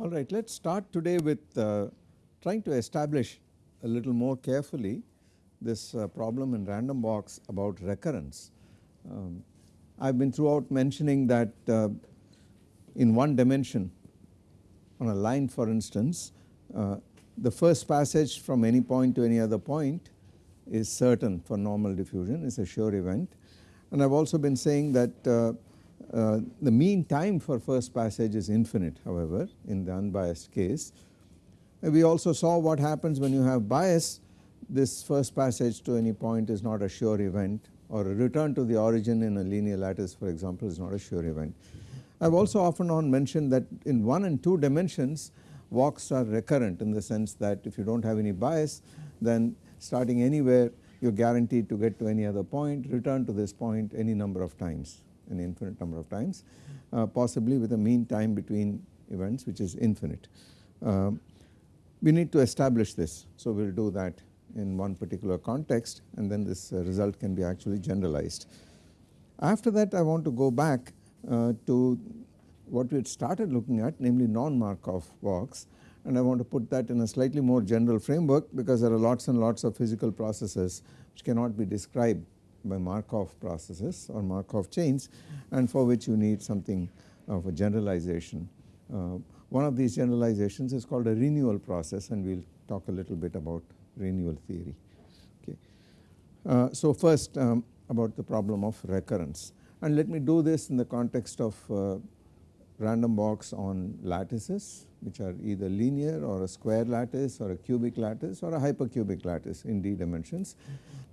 Alright, let us start today with uh, trying to establish a little more carefully this uh, problem in random walks about recurrence. Um, I have been throughout mentioning that uh, in one dimension on a line for instance uh, the first passage from any point to any other point is certain for normal diffusion is a sure event and I have also been saying that uh, uh, the mean time for first passage is infinite however in the unbiased case. And we also saw what happens when you have bias this first passage to any point is not a sure event or a return to the origin in a linear lattice for example is not a sure event. I have also often on mentioned that in 1 and 2 dimensions walks are recurrent in the sense that if you do not have any bias then starting anywhere you are guaranteed to get to any other point return to this point any number of times an infinite number of times uh, possibly with a mean time between events which is infinite. Uh, we need to establish this so we will do that in one particular context and then this uh, result can be actually generalized. After that I want to go back uh, to what we had started looking at namely non-Markov walks and I want to put that in a slightly more general framework because there are lots and lots of physical processes which cannot be described by Markov processes or Markov chains and for which you need something of a generalization. Uh, one of these generalizations is called a renewal process and we will talk a little bit about renewal theory. Okay. Uh, so first um, about the problem of recurrence and let me do this in the context of uh, random walks on lattices which are either linear or a square lattice or a cubic lattice or a hypercubic lattice in d dimensions.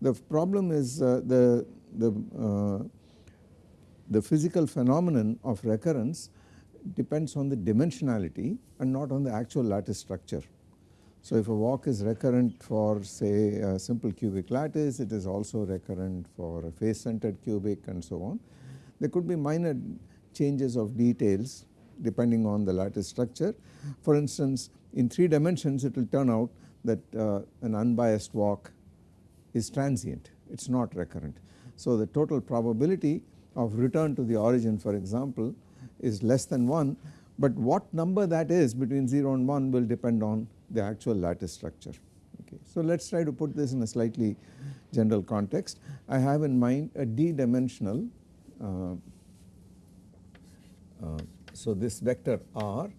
The problem is uh, the, the, uh, the physical phenomenon of recurrence depends on the dimensionality and not on the actual lattice structure. So if a walk is recurrent for say a simple cubic lattice it is also recurrent for a face centered cubic and so on. There could be minor changes of details depending on the lattice structure. For instance in 3 dimensions it will turn out that uh, an unbiased walk is transient it is not recurrent. So the total probability of return to the origin for example is less than 1 but what number that is between 0 and 1 will depend on the actual lattice structure. Okay. So let us try to put this in a slightly general context. I have in mind a d dimensional uh, uh, so this vector r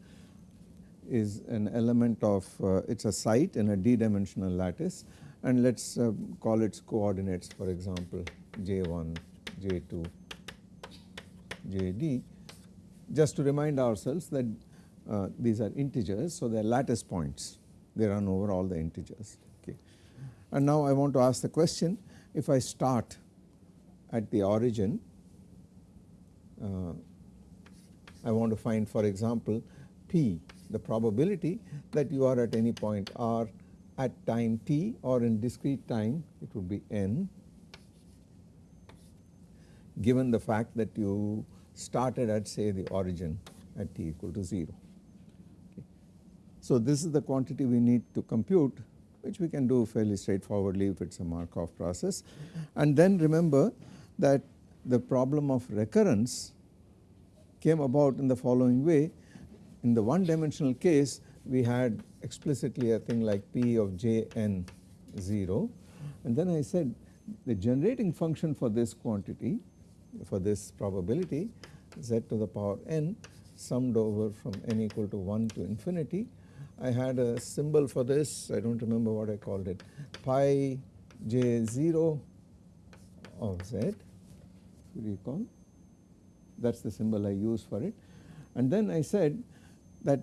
is an element of uh, it is a site in a d dimensional lattice and let us uh, call its coordinates for example j1, j2, jd just to remind ourselves that uh, these are integers so they are lattice points they run over all the integers okay. And now I want to ask the question if I start at the origin uh, I want to find for example p the probability that you are at any point r at time t or in discrete time it would be n given the fact that you started at say the origin at t equal to 0. So this is the quantity we need to compute which we can do fairly straightforwardly if it is a Markov process and then remember that the problem of recurrence came about in the following way in the one dimensional case we had explicitly a thing like p of j n 0 and then I said the generating function for this quantity for this probability z to the power n summed over from n equal to 1 to infinity. I had a symbol for this. I do not remember what I called it. Pi j 0 of z you recall that is the symbol I use for it. And then I said that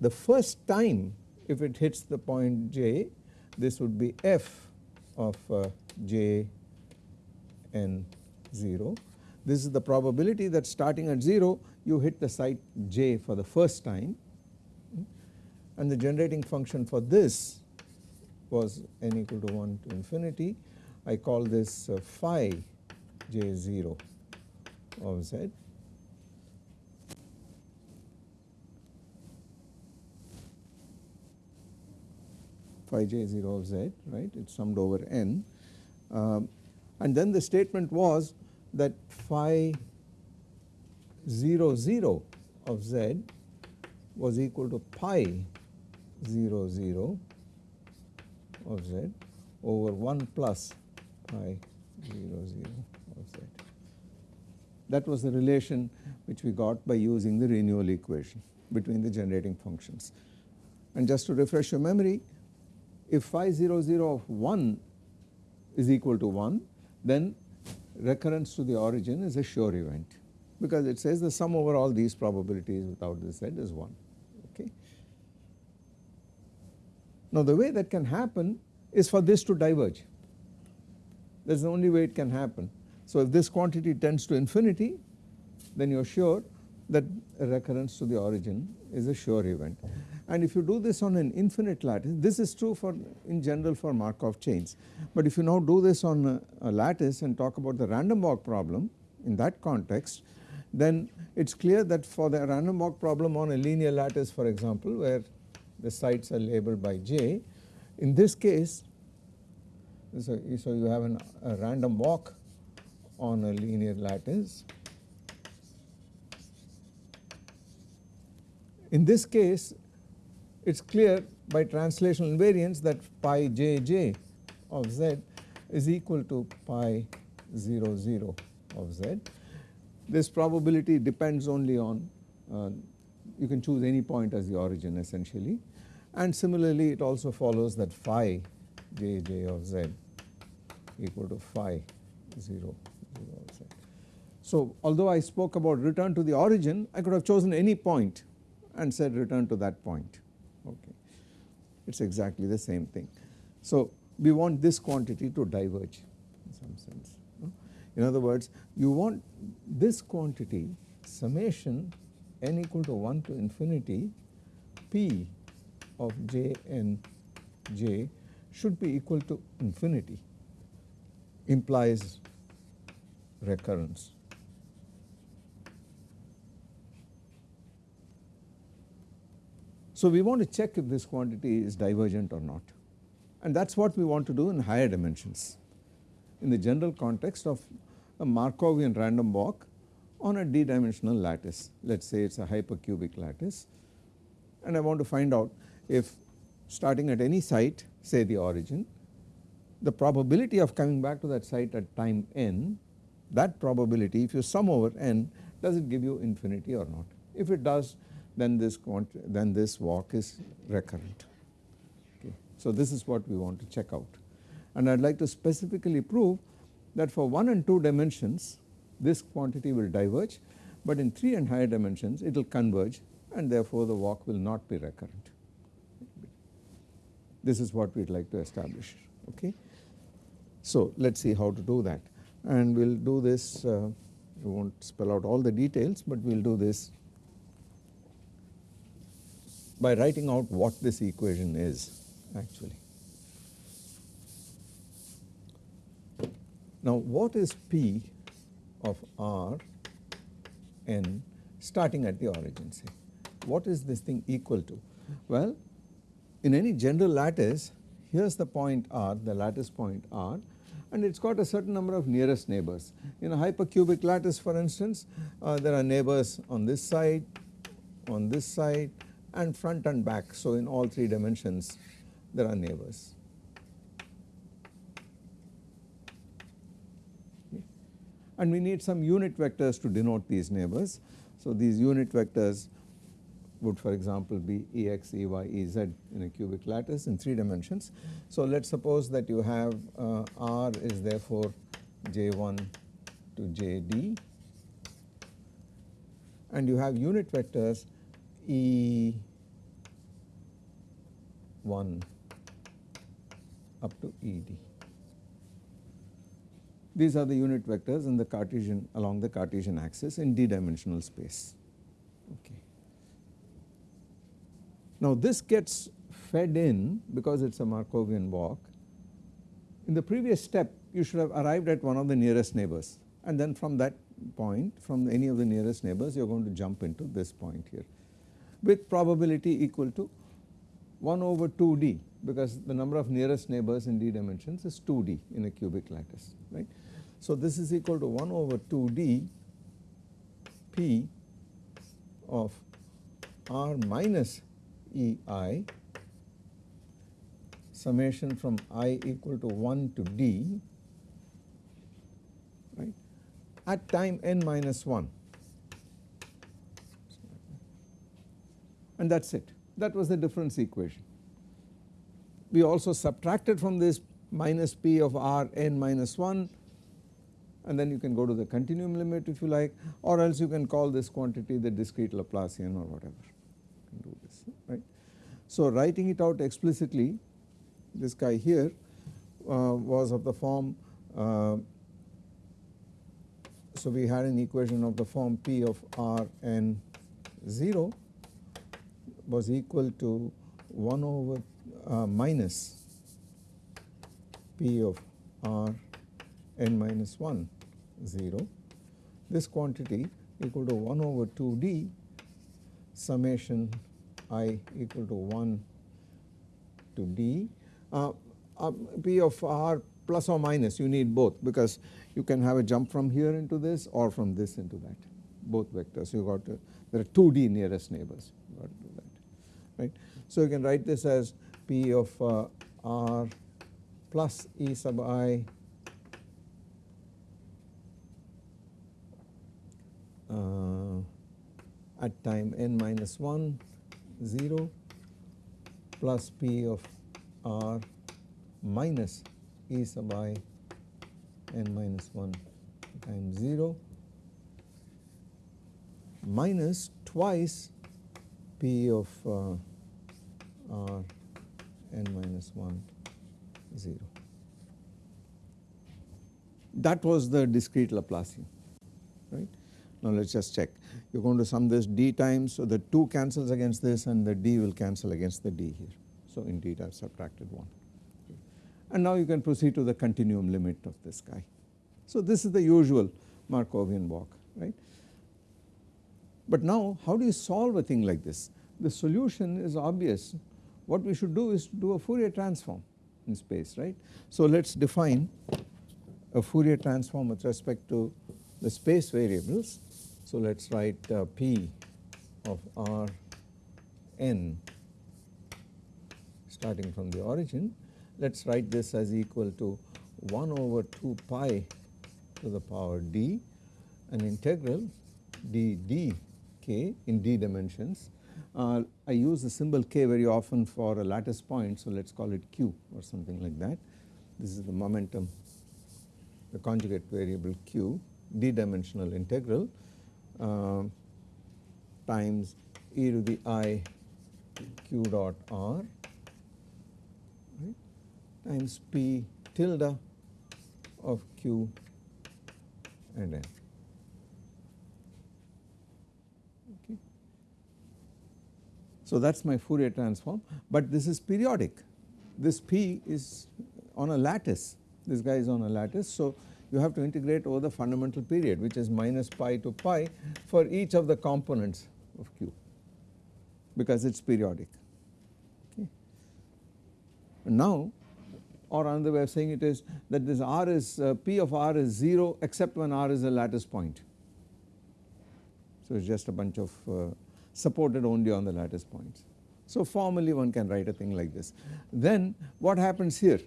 the first time if it hits the point j this would be f of uh, j n 0. This is the probability that starting at 0 you hit the site j for the first time and the generating function for this was n equal to 1 to infinity. I call this uh, phi j 0 of z. Phi j 0 of z right? It is summed over n. Um, and then the statement was that phi 0 0 of z was equal to pi 0 0 of z over 1 plus pi 0 0 of z. That was the relation which we got by using the renewal equation between the generating functions. And just to refresh your memory if phi 0 0 of 1 is equal to 1 then recurrence to the origin is a sure event because it says the sum over all these probabilities without the z is 1 Now the way that can happen is for this to diverge. That is the only way it can happen. So if this quantity tends to infinity then you are sure that a recurrence to the origin is a sure event. And if you do this on an infinite lattice this is true for in general for Markov chains. But if you now do this on a, a lattice and talk about the random walk problem in that context then it is clear that for the random walk problem on a linear lattice for example where the sites are labeled by j in this case so, so you have an, a random walk on a linear lattice in this case it is clear by translational invariance that pi j j of z is equal to pi 0 0 of z. This probability depends only on uh, you can choose any point as the origin essentially and similarly it also follows that phi j j of z equal to phi 0 0 of z. So although I spoke about return to the origin I could have chosen any point and said return to that point okay it is exactly the same thing. So we want this quantity to diverge in some sense. In other words you want this quantity summation n equal to 1 to infinity p of j n j should be equal to infinity implies recurrence. So we want to check if this quantity is divergent or not and that is what we want to do in higher dimensions in the general context of a Markovian random walk on a d dimensional lattice let us say it is a hypercubic lattice and I want to find out if starting at any site say the origin the probability of coming back to that site at time n that probability if you sum over n does it give you infinity or not if it does then this then this walk is recurrent. Okay. So this is what we want to check out and I would like to specifically prove that for 1 and 2 dimensions this quantity will diverge but in 3 and higher dimensions it will converge and therefore the walk will not be recurrent. This is what we would like to establish okay. So let us see how to do that and we will do this uh, we not spell out all the details but we will do this by writing out what this equation is actually. Now what is P of R n starting at the origin say? What is this thing equal to? Well in any general lattice here is the point R the lattice point R and it has got a certain number of nearest neighbors. In a hypercubic lattice for instance uh, there are neighbors on this side, on this side and front and back. So in all three dimensions there are neighbors. And we need some unit vectors to denote these neighbors. So these unit vectors would for example be Ex, Ey, Ez in a cubic lattice in 3 dimensions. So let us suppose that you have uh, R is therefore J1 to Jd and you have unit vectors E 1 up to Ed. These are the unit vectors in the Cartesian along the Cartesian axis in d dimensional space. Okay. Now this gets fed in because it is a Markovian walk. In the previous step you should have arrived at one of the nearest neighbors and then from that point from any of the nearest neighbors you are going to jump into this point here with probability equal to 1 over 2d because the number of nearest neighbors in d dimensions is 2d in a cubic lattice right. So, this is equal to 1 over 2d p of r minus E i summation from i equal to 1 to d right at time n minus 1 and that is it that was the difference equation. We also subtracted from this minus p of r n minus 1 and then you can go to the continuum limit if you like or else you can call this quantity the discrete Laplacian or whatever you can do this right. So writing it out explicitly this guy here uh, was of the form uh, so we had an equation of the form p of r n 0 was equal to 1 over uh, minus p of r n minus 1 0. This quantity equal to 1 over 2 d summation i equal to 1 to d. Uh, uh, p of r plus or minus you need both because you can have a jump from here into this or from this into that both vectors you got to, there are 2 d nearest neighbors you got to do that right. So you can write this as p of uh, r plus e sub i at time n minus 1 0 plus p of r minus e sub i n minus 1 times 0 minus twice p of uh, r n minus 1 0. That was the discrete Laplacian right. Now let us just check you are going to sum this d times so the 2 cancels against this and the d will cancel against the d here. So indeed I have subtracted 1 and now you can proceed to the continuum limit of this guy. So this is the usual Markovian walk right. But now how do you solve a thing like this? The solution is obvious what we should do is do a Fourier transform in space right. So let us define a Fourier transform with respect to the space variables. So let us write uh, P of R n starting from the origin. Let us write this as equal to 1 over 2 pi to the power d an integral d d k in d dimensions. Uh, I use the symbol k very often for a lattice point so let us call it q or something like that. This is the momentum the conjugate variable q d dimensional integral uh, times e to the i q dot r right, times p tilde of q and n. Okay. So that is my Fourier transform but this is periodic this p is on a lattice this guy is on a lattice. So you have to integrate over the fundamental period which is minus pi to pi for each of the components of Q because it is periodic. Okay. Now or another way of saying it is that this R is uh, P of R is 0 except when R is a lattice point. So it is just a bunch of uh, supported only on the lattice points. So formally one can write a thing like this. Then what happens here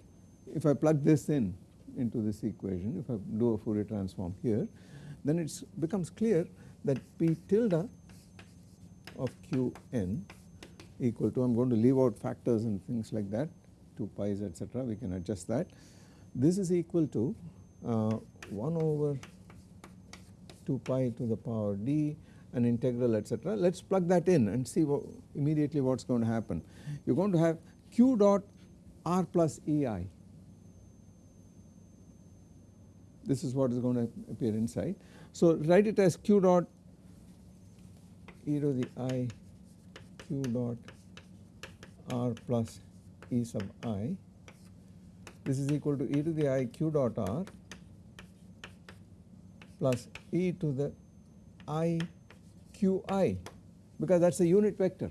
if I plug this in into this equation if I do a Fourier transform here then it becomes clear that P tilde of Qn equal to I am going to leave out factors and things like that 2 pi's etc we can adjust that. This is equal to uh, 1 over 2 pi to the power d an integral etc. Let us plug that in and see what immediately what is going to happen. You are going to have q dot r plus ei this is what is going to appear inside. So write it as q dot e to the i q dot r plus e sub i this is equal to e to the i q dot r plus e to the i q i because that is a unit vector.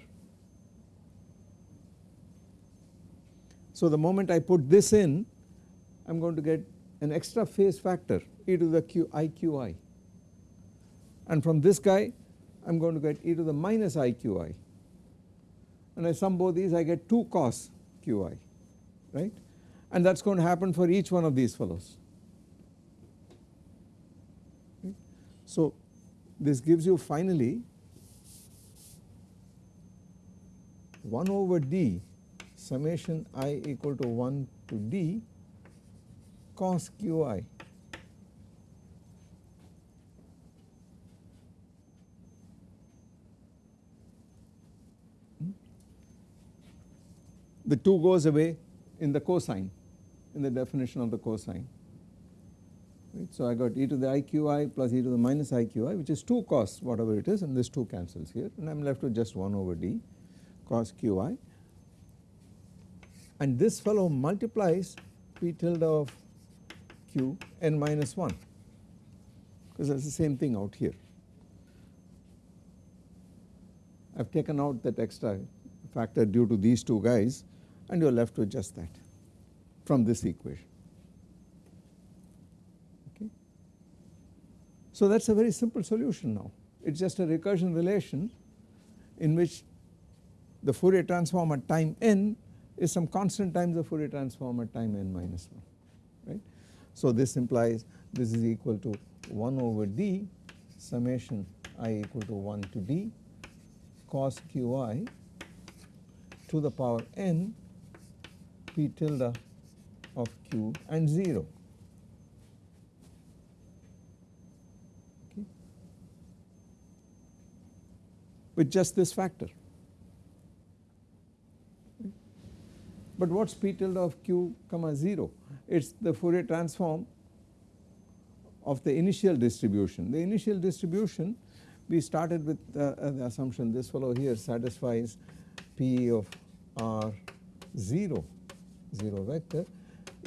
So the moment I put this in I am going to get an extra phase factor e to the q i q i. And from this guy I am going to get e to the minus i q i. And I sum both these I get 2 cos q i right? And that is going to happen for each one of these fellows. So this gives you finally 1 over d summation i equal to 1 to d cos qi the 2 goes away in the cosine in the definition of the cosine. Right. So, I got e to the iqi plus e to the minus iqi which is 2 cos whatever it is and this 2 cancels here and I am left with just 1 over d cos qi and this fellow multiplies p tilde of q n minus 1 because that is the same thing out here. I have taken out that extra factor due to these two guys and you are left with just that from this equation. Okay. So that is a very simple solution now it is just a recursion relation in which the Fourier transform at time n is some constant times the Fourier transform at time n minus 1 right. So this implies this is equal to 1 over d summation i equal to 1 to d cos qi to the power n p tilde of q and 0. Okay. With just this factor. But what is p tilde of q comma 0? It is the Fourier transform of the initial distribution. The initial distribution we started with uh, the assumption this fellow here satisfies p of r 0 0 vector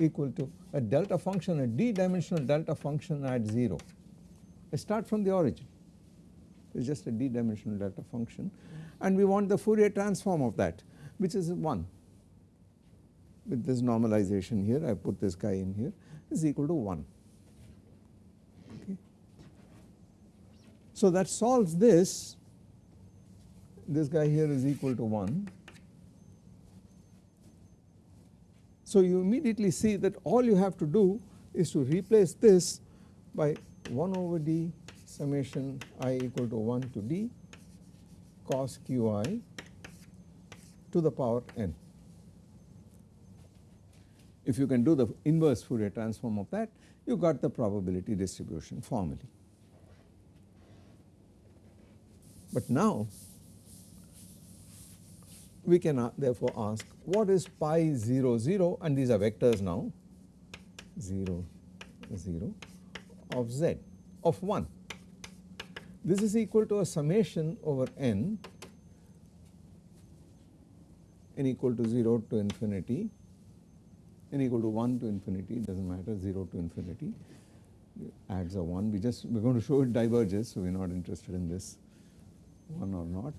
equal to a delta function a d dimensional delta function at 0. I start from the origin it is just a d dimensional delta function and we want the Fourier transform of that which is 1 with this normalization here I put this guy in here is equal to 1. Okay. So that solves this this guy here is equal to 1 So you immediately see that all you have to do is to replace this by 1 over d summation i equal to 1 to d cos qi to the power n. If you can do the inverse Fourier transform of that you got the probability distribution formally. But now we can uh, therefore ask what is pi 0 0 and these are vectors now 0 0 of z of 1. This is equal to a summation over n n equal to 0 to infinity n equal to 1 to infinity it does not matter 0 to infinity adds a 1 we just we are going to show it diverges so we are not interested in this 1 or not.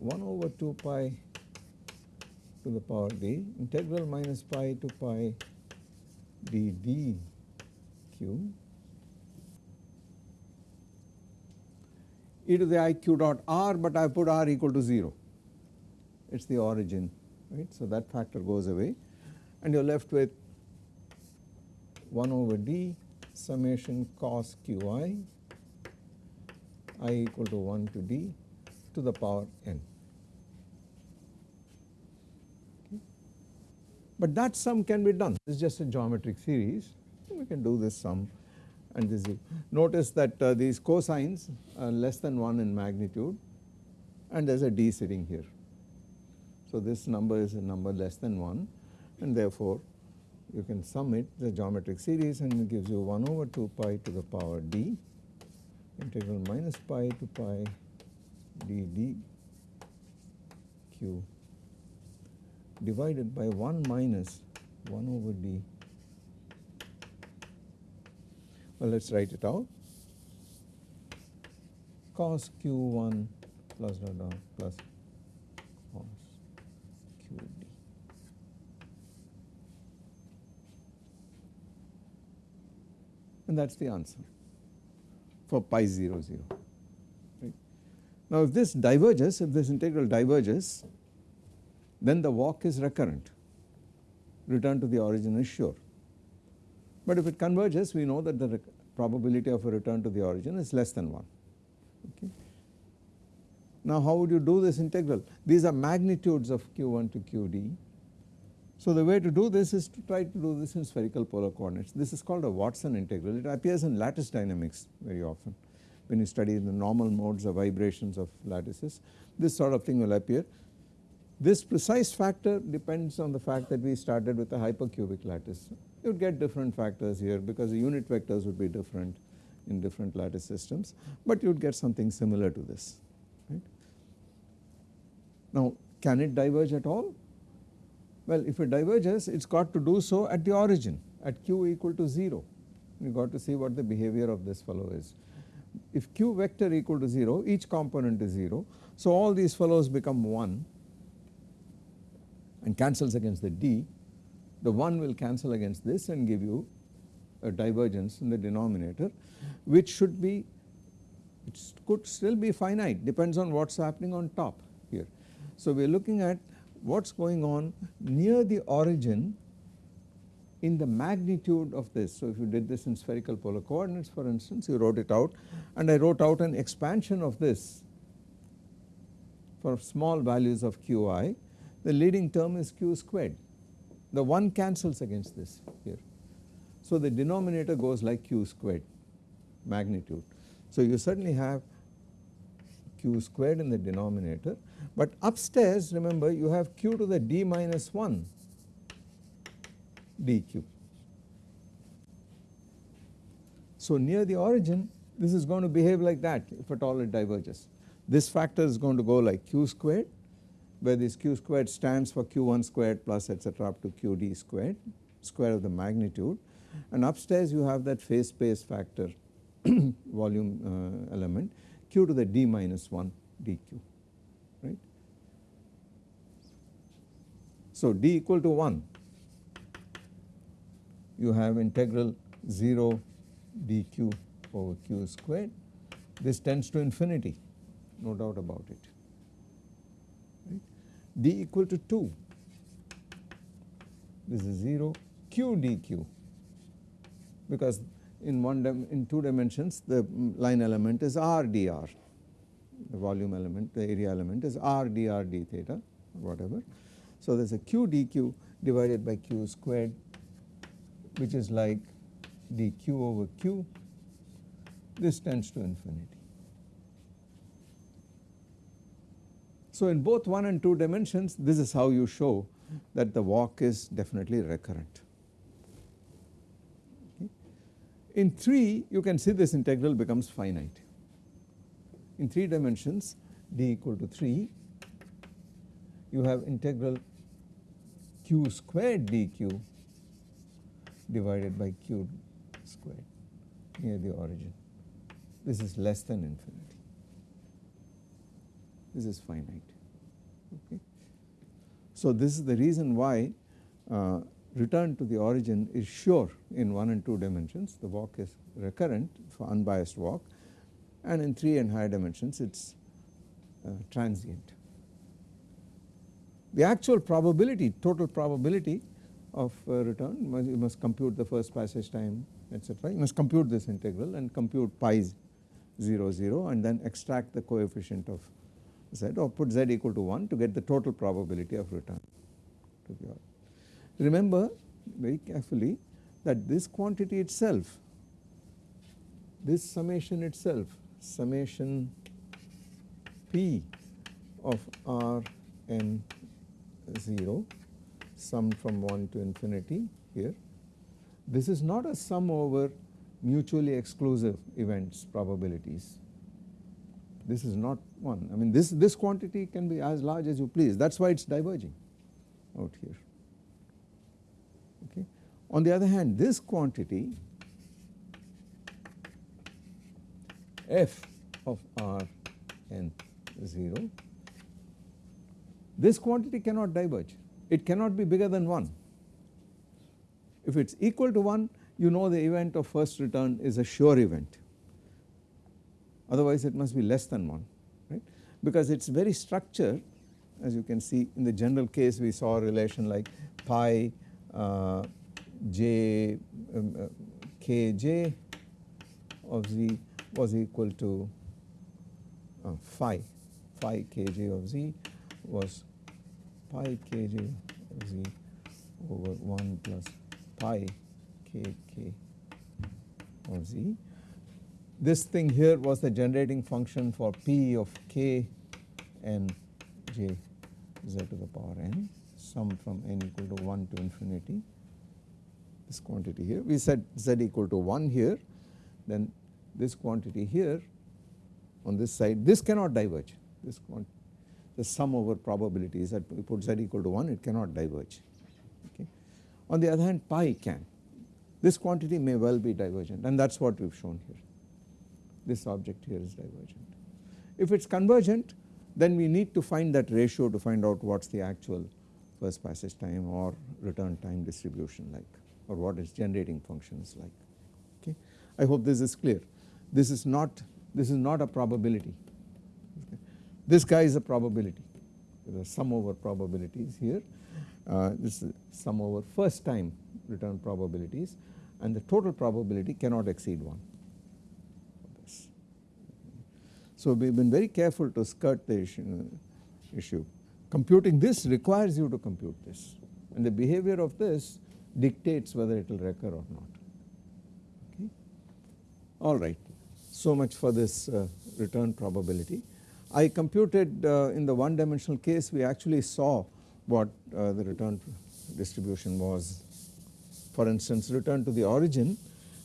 1 over 2 pi to the power d integral minus pi to pi d d q e to the i q dot r but I put r equal to 0 it is the origin right. So that factor goes away and you are left with 1 over d summation cos q i i equal to 1 to d to the power n. But that sum can be done this is just a geometric series we can do this sum and this is notice that uh, these cosines are less than 1 in magnitude and there is a d sitting here. So this number is a number less than 1 and therefore you can sum it the geometric series and it gives you 1 over 2 pi to the power d integral minus pi to pi d d q divided by 1 minus 1 over d. Well, let us write it out. Cos q1 plus dot dot plus cos qd. And that is the answer for pi 0 0. Right. Now if this diverges, if this integral diverges, then the walk is recurrent, return to the origin is sure. But if it converges we know that the probability of a return to the origin is less than 1. Okay. Now how would you do this integral? These are magnitudes of q1 to qd. So the way to do this is to try to do this in spherical polar coordinates. This is called a Watson integral. It appears in lattice dynamics very often when you study the normal modes of vibrations of lattices. This sort of thing will appear. This precise factor depends on the fact that we started with a hypercubic lattice. You would get different factors here because the unit vectors would be different in different lattice systems, but you would get something similar to this. Right. Now can it diverge at all? Well if it diverges it has got to do so at the origin at q equal to 0 you got to see what the behavior of this fellow is. If q vector equal to 0 each component is 0 so all these fellows become 1 and cancels against the d the 1 will cancel against this and give you a divergence in the denominator which should be it could still be finite depends on what is happening on top here. So we are looking at what is going on near the origin in the magnitude of this. So if you did this in spherical polar coordinates for instance you wrote it out and I wrote out an expansion of this for small values of qi the leading term is q squared the 1 cancels against this here. So the denominator goes like q squared magnitude. So you certainly have q squared in the denominator but upstairs remember you have q to the d minus 1 dq. So near the origin this is going to behave like that if at all it diverges. This factor is going to go like q squared where this q squared stands for q1 squared plus etc up to qd squared square of the magnitude and upstairs you have that phase space factor volume uh, element q to the d minus 1 dq right. So d equal to 1 you have integral 0 dq over q squared this tends to infinity no doubt about it right. d equal to 2 this is 0 q dq because in one in two dimensions the line element is r dr the volume element the area element is r dr d theta whatever. So there is a q dq divided by q squared which is like dq over q this tends to infinity. So in both 1 and 2 dimensions this is how you show that the walk is definitely recurrent. In 3 you can see this integral becomes finite. In 3 dimensions d equal to 3 you have integral q squared dq divided by q squared near the origin. This is less than infinity. This is finite. Okay. So this is the reason why uh, return to the origin is sure in 1 and 2 dimensions the walk is recurrent for unbiased walk and in 3 and higher dimensions it is uh, transient. The actual probability total probability of uh, return you must compute the first passage time etc. You must compute this integral and compute pi 0 0 and then extract the coefficient of z or put z equal to 1 to get the total probability of return to the origin. Remember very carefully that this quantity itself, this summation itself, summation p of r n 0 summed from 1 to infinity here, this is not a sum over mutually exclusive events probabilities. This is not one. I mean this, this quantity can be as large as you please that is why it is diverging out here. On the other hand this quantity f of r n 0 this quantity cannot diverge. It cannot be bigger than 1 if it is equal to 1 you know the event of first return is a sure event. Otherwise it must be less than 1 right? Because its very structure as you can see in the general case we saw a relation like pi uh, j um, uh, kj of z was equal to uh, phi phi kj of z was pi kj of z over 1 plus pi kk of z. This thing here was the generating function for p of k n j z to the power n sum from n equal to 1 to infinity this quantity here. We said z equal to 1 here then this quantity here on this side this cannot diverge. This the sum over probabilities that we put z equal to 1 it cannot diverge. Okay. On the other hand pi can. This quantity may well be divergent and that is what we have shown here. This object here is divergent. If it is convergent then we need to find that ratio to find out what is the actual first passage time or return time distribution like or what its generating function is like. Okay. I hope this is clear. This is not this is not a probability. Okay. this guy is a probability. There are sum over probabilities here. Uh, this is sum over first time return probabilities and the total probability cannot exceed 1 so we have been very careful to skirt the issue, issue. Computing this requires you to compute this. And the behavior of this dictates whether it will recur or not okay. Alright so much for this uh, return probability. I computed uh, in the one dimensional case we actually saw what uh, the return distribution was for instance return to the origin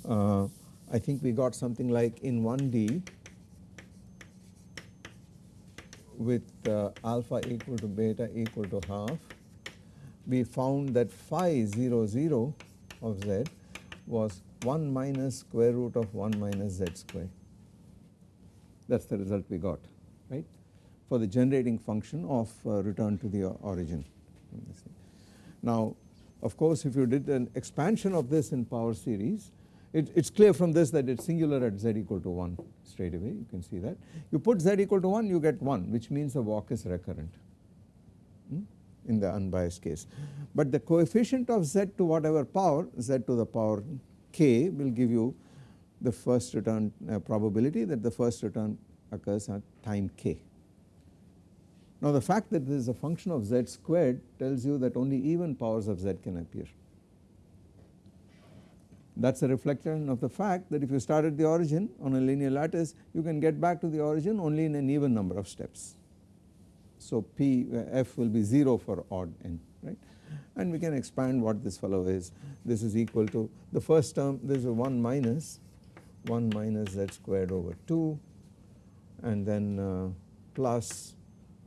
uh, I think we got something like in 1D with uh, alpha equal to beta equal to half we found that phi 0 0 of z was 1 minus square root of 1 minus z square that is the result we got right for the generating function of uh, return to the origin. Now of course if you did an expansion of this in power series it is clear from this that it is singular at z equal to 1 straight away you can see that. You put z equal to 1 you get 1 which means the walk is recurrent in the unbiased case. But the coefficient of z to whatever power z to the power k will give you the first return uh, probability that the first return occurs at time k. Now the fact that this is a function of z squared tells you that only even powers of z can appear. That is a reflection of the fact that if you start at the origin on a linear lattice you can get back to the origin only in an even number of steps. So P uh, f will be 0 for odd n right and we can expand what this fellow is this is equal to the first term this is 1 minus 1 minus z squared over 2 and then uh, plus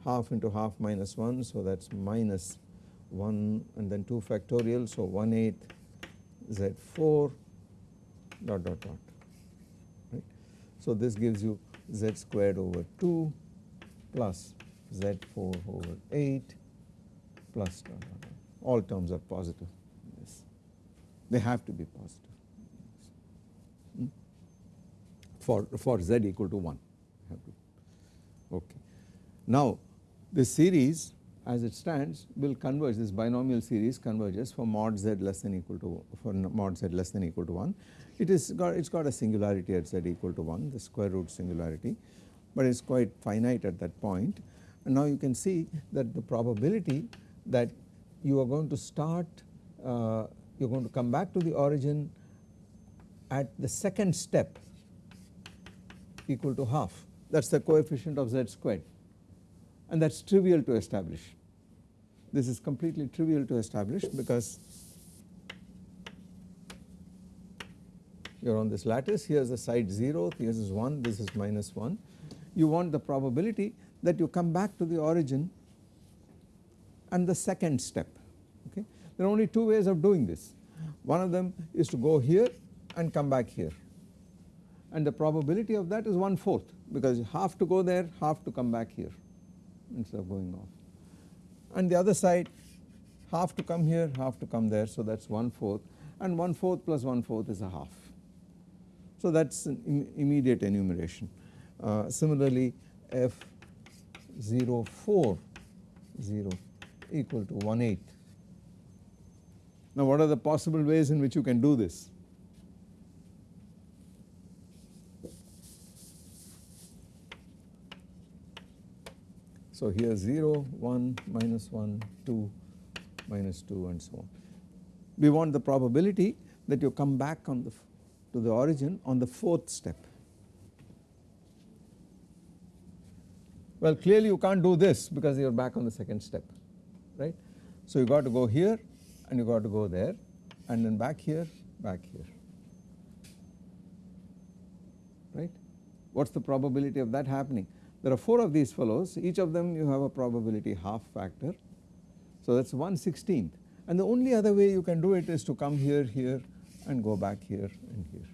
half into half minus 1 so that is minus 1 and then 2 factorial so 1 8 z4 dot dot dot right. So this gives you z squared over 2 plus z4 over 8 plus all terms are positive. Yes. They have to be positive. Hmm. for for z equal to 1 okay. Now this series as it stands will converge. This binomial series converges for mod z less than equal to for mod z less than equal to 1 it is got it's got a singularity at z equal to 1 the square root singularity but it's quite finite at that point and now you can see that the probability that you are going to start uh, you're going to come back to the origin at the second step equal to half. That's the coefficient of z squared. And that's trivial to establish. This is completely trivial to establish because you are on this lattice. Here is the side 0 here is 1 this is minus 1 you want the probability that you come back to the origin and the second step okay. There are only two ways of doing this one of them is to go here and come back here and the probability of that is one fourth because half to go there half to come back here instead of going off and the other side half to come here half to come there so that is one fourth and one fourth plus one fourth is a half. So that is an Im immediate enumeration. Uh, similarly f 0 4 0 equal to 1 8. Now what are the possible ways in which you can do this? So here 0, 1, minus 1, 2, minus 2 and so on. We want the probability that you come back on the to the origin on the fourth step. Well clearly you can't do this because you are back on the second step right. So you got to go here and you got to go there and then back here back here right. What is the probability of that happening? There are 4 of these fellows each of them you have a probability half factor. So that is 1 16th and the only other way you can do it is to come here here and go back here and here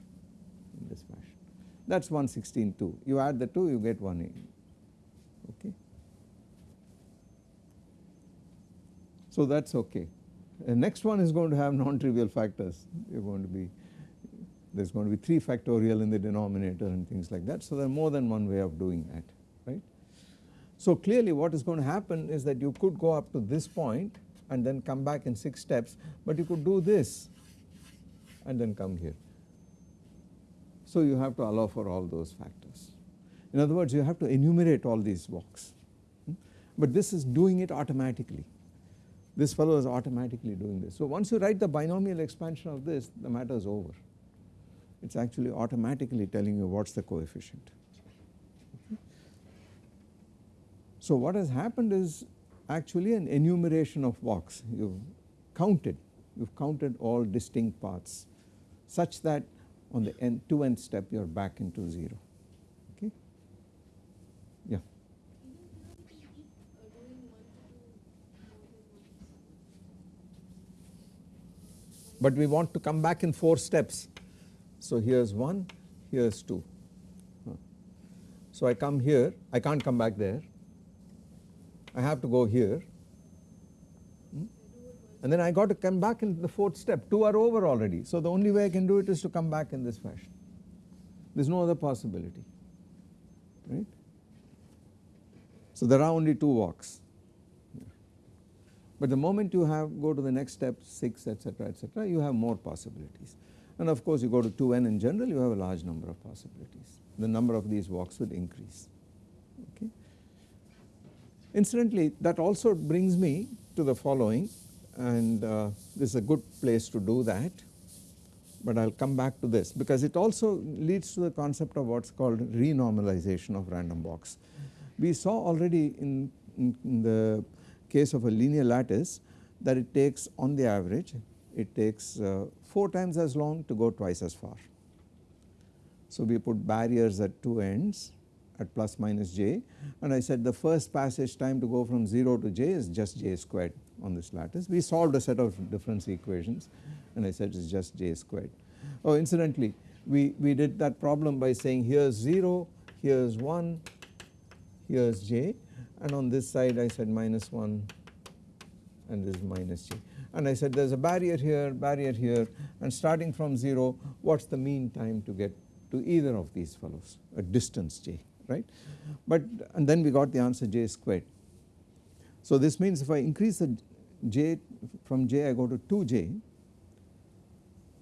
in this fashion. That is 1 16 2 you add the 2 you get 1 okay. So that is okay. The next one is going to have non-trivial factors you are going to be there is going to be 3 factorial in the denominator and things like that. So there are more than one way of doing that right. So clearly what is going to happen is that you could go up to this point and then come back in 6 steps but you could do this and then come here. So you have to allow for all those factors. In other words you have to enumerate all these walks hmm? but this is doing it automatically. This fellow is automatically doing this. So once you write the binomial expansion of this the matter is over. It is actually automatically telling you what is the coefficient. So what has happened is actually an enumeration of walks you have counted, you have counted all distinct paths such that on the n, two nth step you are back into 0 okay. Yeah. But we want to come back in 4 steps. So here is 1, here is 2. So I come here, I can't come back there I have to go here hmm? and then I got to come back in the fourth step 2 are over already. So the only way I can do it is to come back in this fashion there is no other possibility right. So there are only 2 walks but the moment you have go to the next step 6 etc etc you have more possibilities and of course you go to 2n in general you have a large number of possibilities the number of these walks will increase. Incidentally that also brings me to the following and uh, this is a good place to do that but I will come back to this because it also leads to the concept of what is called renormalization of random walks. We saw already in, in, in, the case of a linear lattice that it takes on the average it takes uh, 4 times as long to go twice as far. So we put barriers at two ends at plus minus j and I said the first passage time to go from 0 to j is just j squared on this lattice. We solved a set of difference equations and I said it is just j squared. Oh incidentally we, we did that problem by saying here is 0, here is 1, here is j and on this side I said minus 1 and this is minus j and I said there is a barrier here, barrier here. And starting from 0 what is the mean time to get to either of these fellows? A distance j right? But and then we got the answer j squared. So this means if I increase the j from j I go to 2j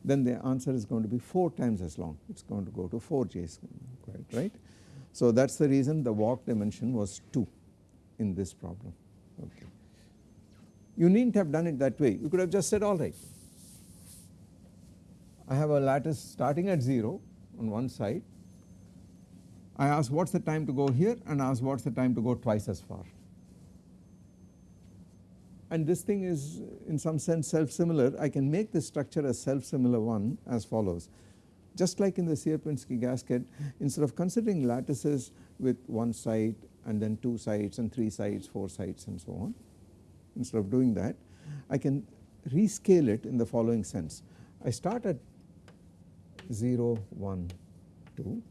then the answer is going to be 4 times as long. It is going to go to 4j squared right. So that is the reason the walk dimension was 2 in this problem okay. You need not have done it that way you could have just said alright I have a lattice starting at 0 on one side I ask what is the time to go here and ask what is the time to go twice as far. And this thing is in some sense self similar I can make this structure a self similar one as follows. Just like in the Sierpinski gasket instead of considering lattices with one side and then two sides and three sides, four sides and so on instead of doing that I can rescale it in the following sense. I start at 0, 1, 2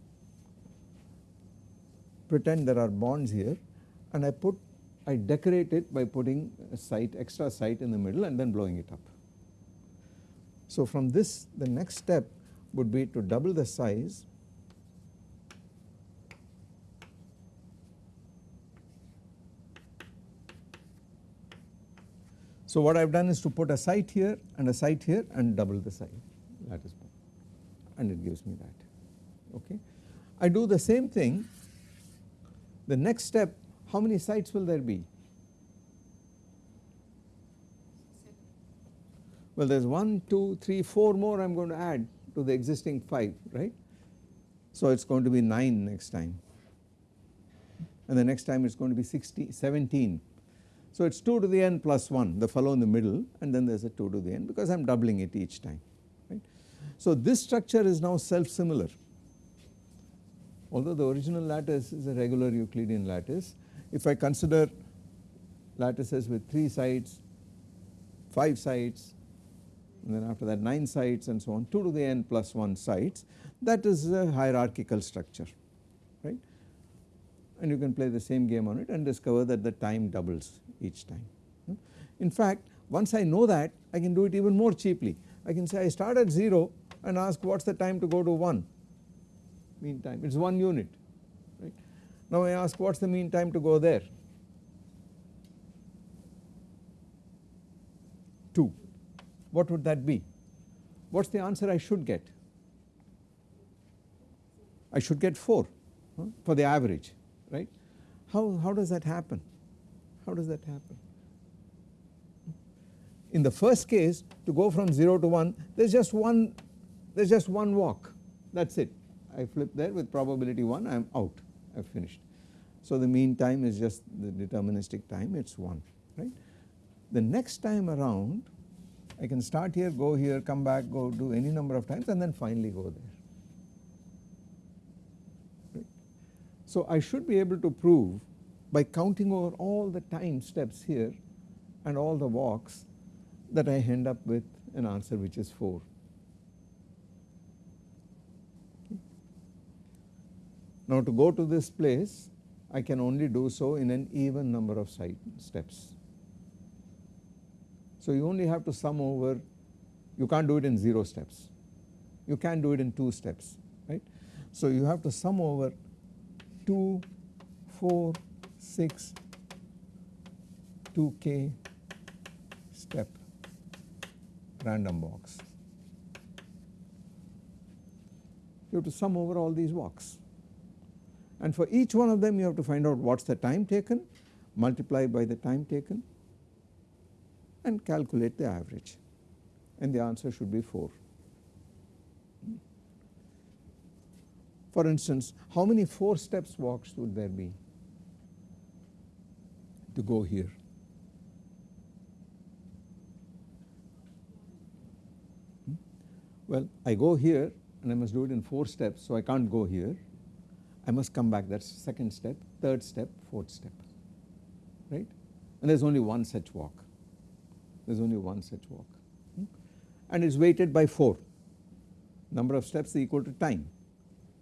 pretend there are bonds here and I put I decorate it by putting a site, extra site in the middle and then blowing it up. So from this the next step would be to double the size So what I have done is to put a site here and a site here and double the size lattice bond and it gives me that okay. I do the same thing the next step how many sites will there be? Well there is 1, 2, 3, 4 more I am going to add to the existing 5 right. So it is going to be 9 next time and the next time it is going to be 60, 17 so it is 2 to the n plus 1 the fellow in the middle and then there is a 2 to the n because I am doubling it each time right. So this structure is now self similar although the original lattice is a regular Euclidean lattice if I consider lattices with 3 sides 5 sides and then after that 9 sides and so on 2 to the n plus 1 sides that is a hierarchical structure right and you can play the same game on it and discover that the time doubles each time. Hmm? In fact once I know that I can do it even more cheaply. I can say I start at 0 and ask what is the time to go to 1 mean time it is 1 unit right. Now I ask what is the mean time to go there? 2 what would that be? What is the answer I should get? I should get 4 huh, for the average right? How, how does that happen how does that happen? In the first case to go from 0 to 1 there is just one there is just one walk that is it I flip there with probability 1 I am out I have finished. So the mean time is just the deterministic time it is 1 right. The next time around I can start here go here come back go do any number of times and then finally go there. Right. So I should be able to prove by counting over all the time steps here and all the walks that I end up with an answer which is 4. Now to go to this place I can only do so in an even number of side steps. So you only have to sum over you can't do it in 0 steps you can do it in 2 steps right. So you have to sum over 2, 4, 6 2k step random walks. You have to sum over all these walks and for each one of them you have to find out what is the time taken multiply by the time taken and calculate the average and the answer should be 4. For instance how many 4 steps walks would there be? To go here. Hmm? Well, I go here and I must do it in 4 steps, so I can't go here. I must come back, that is second step, third step, fourth step, right. And there is only one such walk, there is only one such walk hmm? and it is weighted by 4, number of steps equal to time,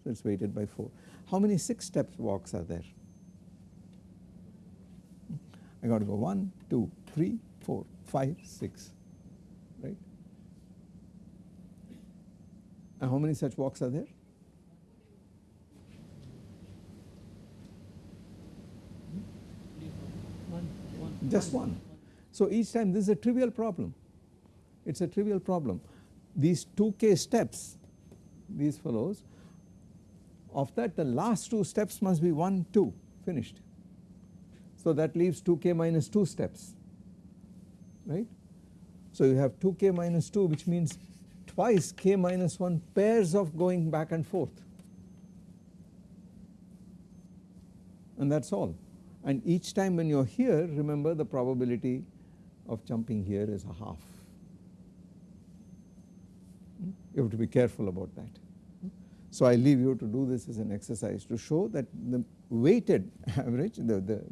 so it is weighted by 4. How many 6 steps walks are there? I got to go 1, 2, 3, 4, 5, 6, right. And how many such walks are there? Just one. So each time this is a trivial problem, it is a trivial problem. These 2k steps, these fellows, of that the last two steps must be 1, 2, finished. So that leaves 2k minus 2 steps right. So you have 2k minus 2 which means twice k minus 1 pairs of going back and forth and that is all and each time when you are here remember the probability of jumping here is a half. Hmm? You have to be careful about that. So I leave you to do this as an exercise to show that the weighted average the, the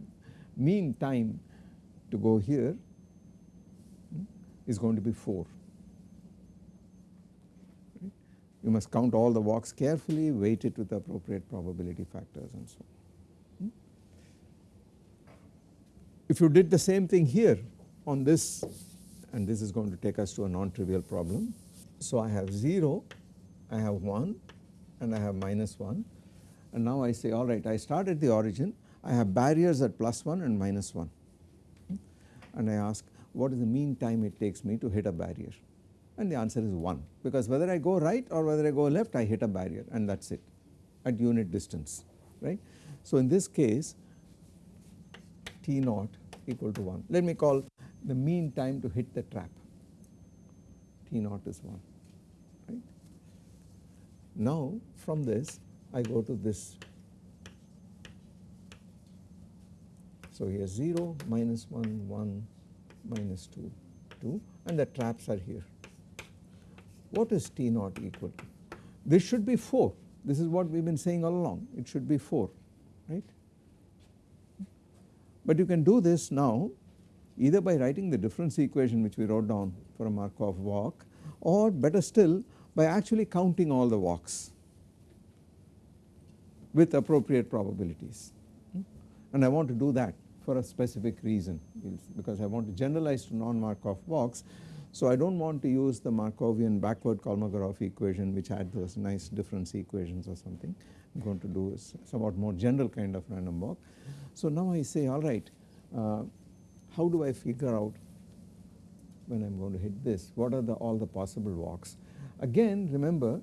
mean time to go here hmm, is going to be 4. You must count all the walks carefully, weight it with appropriate probability factors and so on. Hmm? if you did the same thing here on this and this is going to take us to a non-trivial problem. So I have 0, I have 1 and I have minus 1 and now I say alright I start at the origin I have barriers at plus 1 and minus 1 and I ask what is the mean time it takes me to hit a barrier? And the answer is 1 because whether I go right or whether I go left I hit a barrier and that is it at unit distance right. So in this case T naught equal to 1 let me call the mean time to hit the trap. T naught is 1 right. Now from this I go to this so here 0 minus 1 1 minus 2 2 and the traps are here. What is T naught equal to? This should be 4 this is what we have been saying all along it should be 4 right. But you can do this now either by writing the difference equation which we wrote down for a Markov walk or better still by actually counting all the walks with appropriate probabilities hmm? and I want to do that for a specific reason because I want to generalize to non-Markov walks. So I do not want to use the Markovian backward Kolmogorov equation which had those nice difference equations or something. I am going to do a somewhat more general kind of random walk. So now I say alright uh, how do I figure out when I am going to hit this what are the all the possible walks. Again remember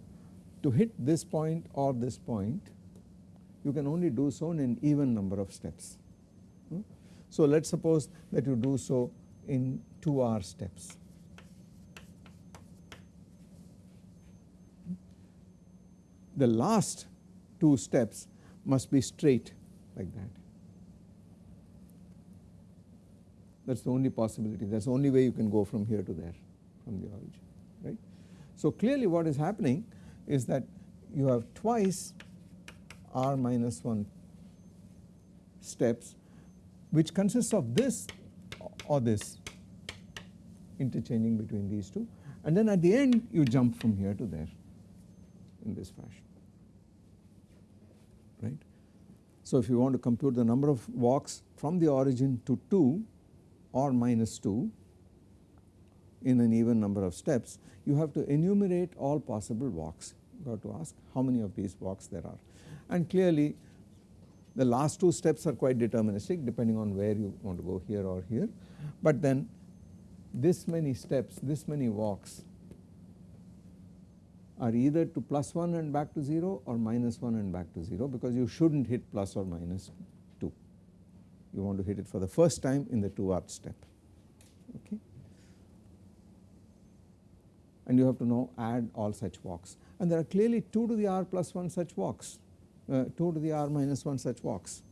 to hit this point or this point you can only do so in an even number of steps. So let us suppose that you do so in 2 R steps. The last 2 steps must be straight like that. That is the only possibility that is the only way you can go from here to there from the origin right. So clearly what is happening is that you have twice r minus 1 steps which consists of this or this interchanging between these two. And then at the end you jump from here to there in this fashion right. So if you want to compute the number of walks from the origin to 2 or minus 2 in an even number of steps you have to enumerate all possible walks. You have to ask how many of these walks there are. And clearly the last two steps are quite deterministic depending on where you want to go here or here, but then this many steps, this many walks are either to plus 1 and back to 0 or minus 1 and back to 0 because you should not hit plus or minus 2. You want to hit it for the first time in the 2 arc step. Okay. And you have to now add all such walks and there are clearly 2 to the r plus 1 such walks uh, 2 to the r minus 1 such walks.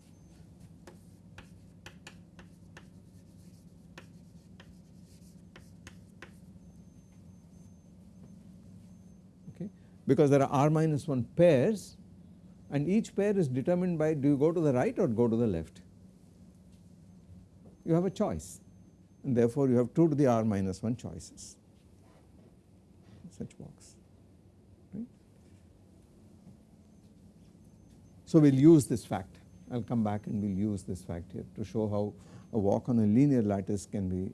Okay, because there are r minus 1 pairs and each pair is determined by do you go to the right or go to the left. You have a choice and therefore you have 2 to the r minus 1 choices such walks. So we will use this fact I will come back and we will use this fact here to show how a walk on a linear lattice can be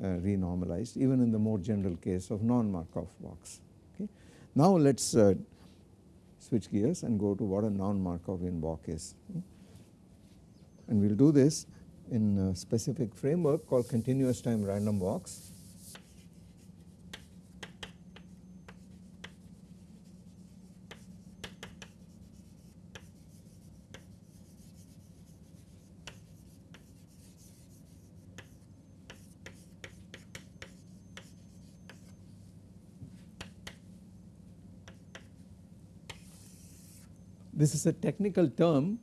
uh, renormalized even in the more general case of non-Markov walks. Okay. Now let us uh, switch gears and go to what a non-Markovian walk is and we will do this in a specific framework called continuous time random walks This is a technical term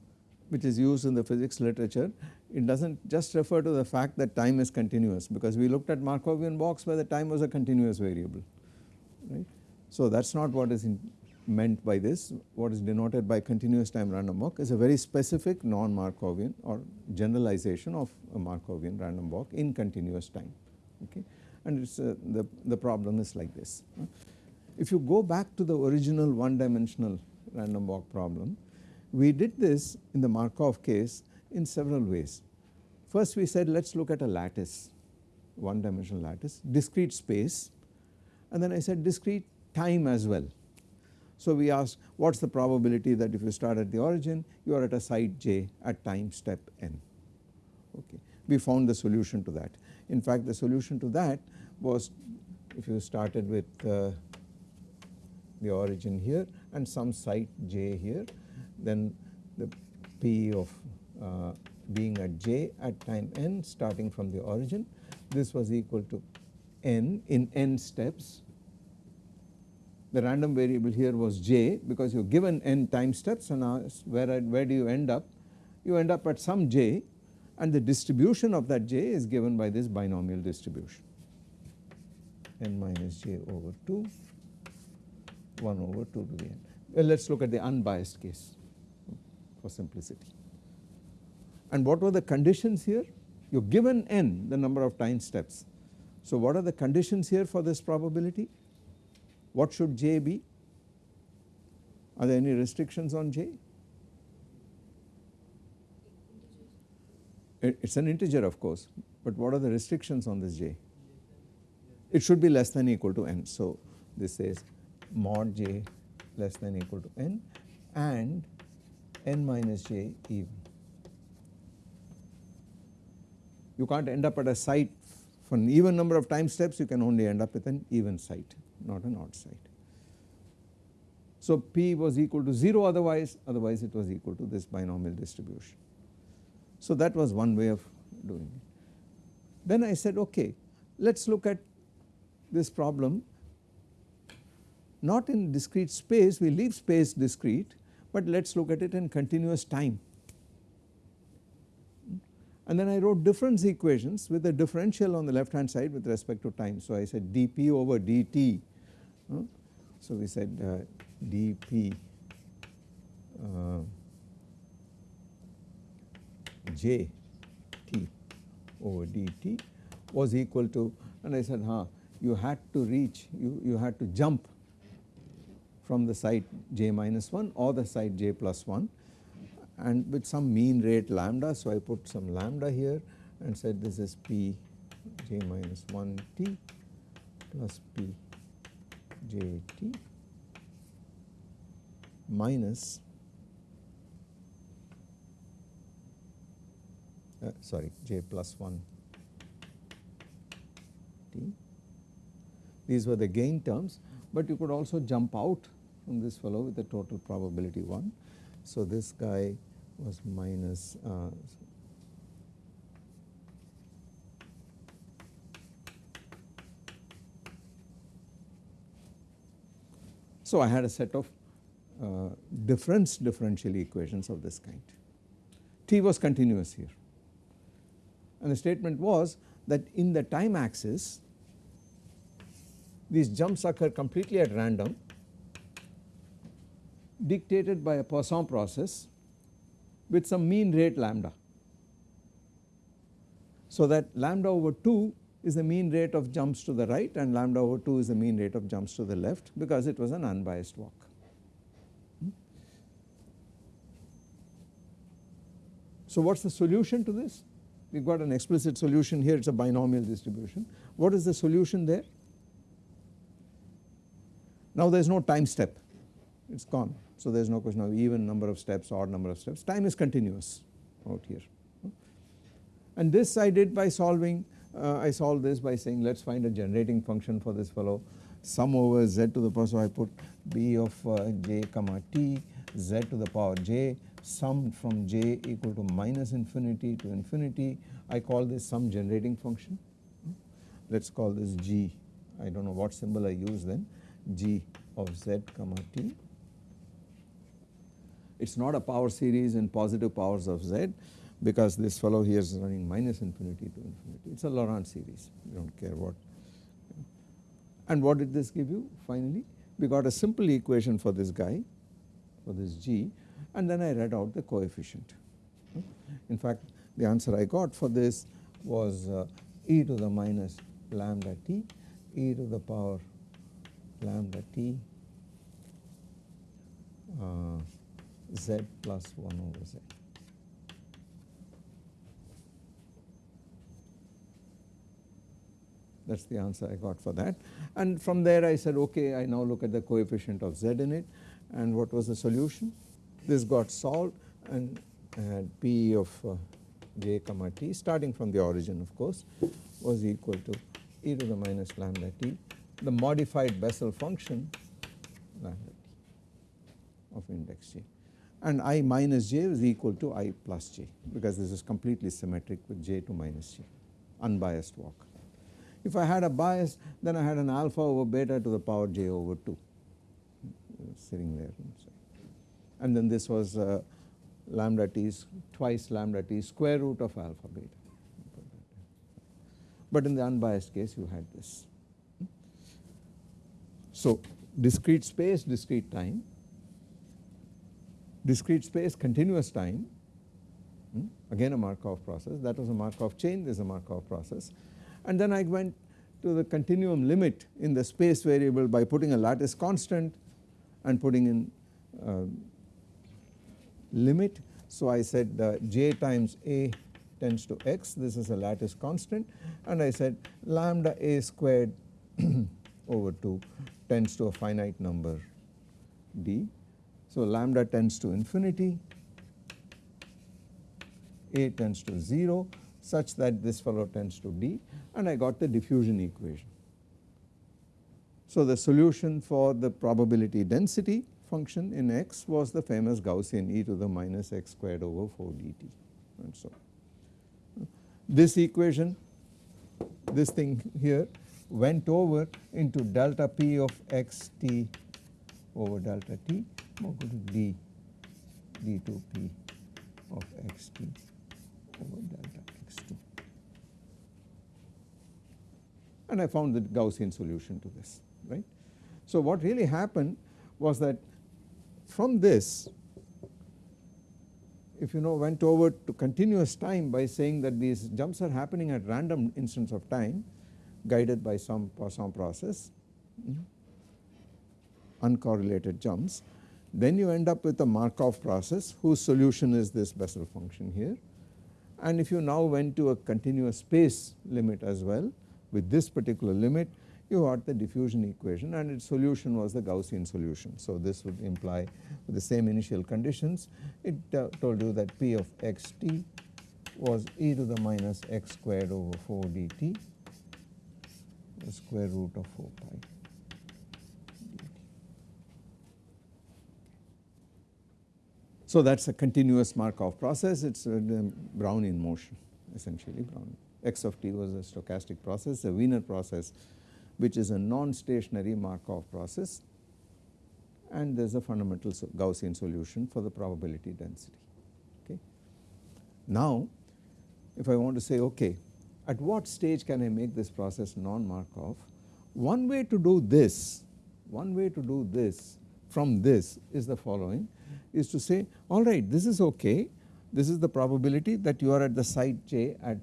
which is used in the physics literature. It does not just refer to the fact that time is continuous because we looked at Markovian walks where the time was a continuous variable right. So that is not what is meant by this what is denoted by continuous time random walk is a very specific non-Markovian or generalization of a Markovian random walk in continuous time okay and it's uh, the, the problem is like this. If you go back to the original one dimensional random walk problem. We did this in the Markov case in several ways. First we said let us look at a lattice, one dimensional lattice, discrete space and then I said discrete time as well. So we asked what is the probability that if you start at the origin you are at a site j at time step n okay. We found the solution to that. In fact the solution to that was if you started with uh, the origin here and some site j here. Then the p of uh, being at j at time n starting from the origin. This was equal to n in n steps. The random variable here was j because you are given n time steps. And where, where do you end up? You end up at some j and the distribution of that j is given by this binomial distribution. N minus j over 2 1 over 2 to the n. Well let us look at the unbiased case for simplicity. And what were the conditions here? You are given n the number of time steps. So what are the conditions here for this probability? What should j be? Are there any restrictions on j? It is an integer of course, but what are the restrictions on this j? It should be less than or equal to n. So this says mod j less than equal to n and n minus j even. You can't end up at a site for an even number of time steps you can only end up with an even site not an odd site. So P was equal to 0 otherwise, otherwise it was equal to this binomial distribution. So that was one way of doing it. Then I said okay let us look at this problem not in discrete space we leave space discrete but let us look at it in continuous time. And then I wrote difference equations with a differential on the left hand side with respect to time. So I said dp over dt so we said uh, dp uh, j t over dt was equal to and I said huh you had to reach you, you had to jump from the site j minus 1 or the site j plus 1 and with some mean rate lambda so I put some lambda here and said this is p j minus 1 t plus p j t minus uh, sorry j plus 1 t. These were the gain terms but you could also jump out this fellow with the total probability 1. So this guy was minus uh, So I had a set of uh, difference differential equations of this kind. T was continuous here and the statement was that in the time axis these jumps occur completely at random dictated by a Poisson process with some mean rate lambda. So that lambda over 2 is the mean rate of jumps to the right and lambda over 2 is the mean rate of jumps to the left because it was an unbiased walk. Hmm? So what is the solution to this? We have got an explicit solution here it is a binomial distribution. What is the solution there? Now there is no time step it is gone so there is no question of even number of steps odd number of steps. Time is continuous out here. And this I did by solving uh, I solved this by saying let us find a generating function for this fellow. Sum over z to the power so I put b of uh, j comma t z to the power j summed from j equal to minus infinity to infinity. I call this sum generating function. Let us call this g. I do not know what symbol I use then. g of z comma t it is not a power series in positive powers of z because this fellow here is running minus infinity to infinity. It is a Laurent series, you do not care what. And what did this give you finally? We got a simple equation for this guy, for this g and then I read out the coefficient. In fact, the answer I got for this was uh, e to the minus lambda t, e to the power lambda t uh, z plus 1 over z. That's the answer I got for that. And from there I said, okay, I now look at the coefficient of z in it and what was the solution? This got solved and I had P of uh, j comma t starting from the origin of course was equal to e to the minus lambda t the modified Bessel function lambda t of index j and i minus j is equal to i plus j because this is completely symmetric with j to minus j unbiased walk. If I had a bias then I had an alpha over beta to the power j over 2 sitting there and then this was uh, lambda t is twice lambda t square root of alpha beta. But in the unbiased case you had this. So discrete space, discrete time, discrete space, continuous time, hmm, again a Markov process, that was a Markov chain, this is a Markov process. And then I went to the continuum limit in the space variable by putting a lattice constant and putting in uh, limit. So I said uh, j times a tends to x this is a lattice constant and I said lambda a squared over 2 tends to a finite number d. So lambda tends to infinity a tends to 0 such that this fellow tends to d and I got the diffusion equation. So the solution for the probability density function in x was the famous Gaussian e to the minus x squared over 4 dt and so. This equation this thing here went over into delta p of x t over delta t equal to d d2p of x t over delta x2 and I found the Gaussian solution to this right. So what really happened was that from this if you know went over to continuous time by saying that these jumps are happening at random instants of time guided by some Poisson process uncorrelated jumps then you end up with a Markov process whose solution is this Bessel function here. And if you now went to a continuous space limit as well with this particular limit you got the diffusion equation and its solution was the Gaussian solution. So this would imply the same initial conditions. It uh, told you that P of x t was e to the minus x squared over 4 dt the square root of 4 pi So that is a continuous Markov process it is Brownian motion essentially Brown x of t was a stochastic process a Wiener process which is a non-stationary Markov process and there is a fundamental Gaussian solution for the probability density. Okay. Now if I want to say okay at what stage can I make this process non-Markov one way to do this one way to do this from this is the following is to say alright this is okay this is the probability that you are at the site j at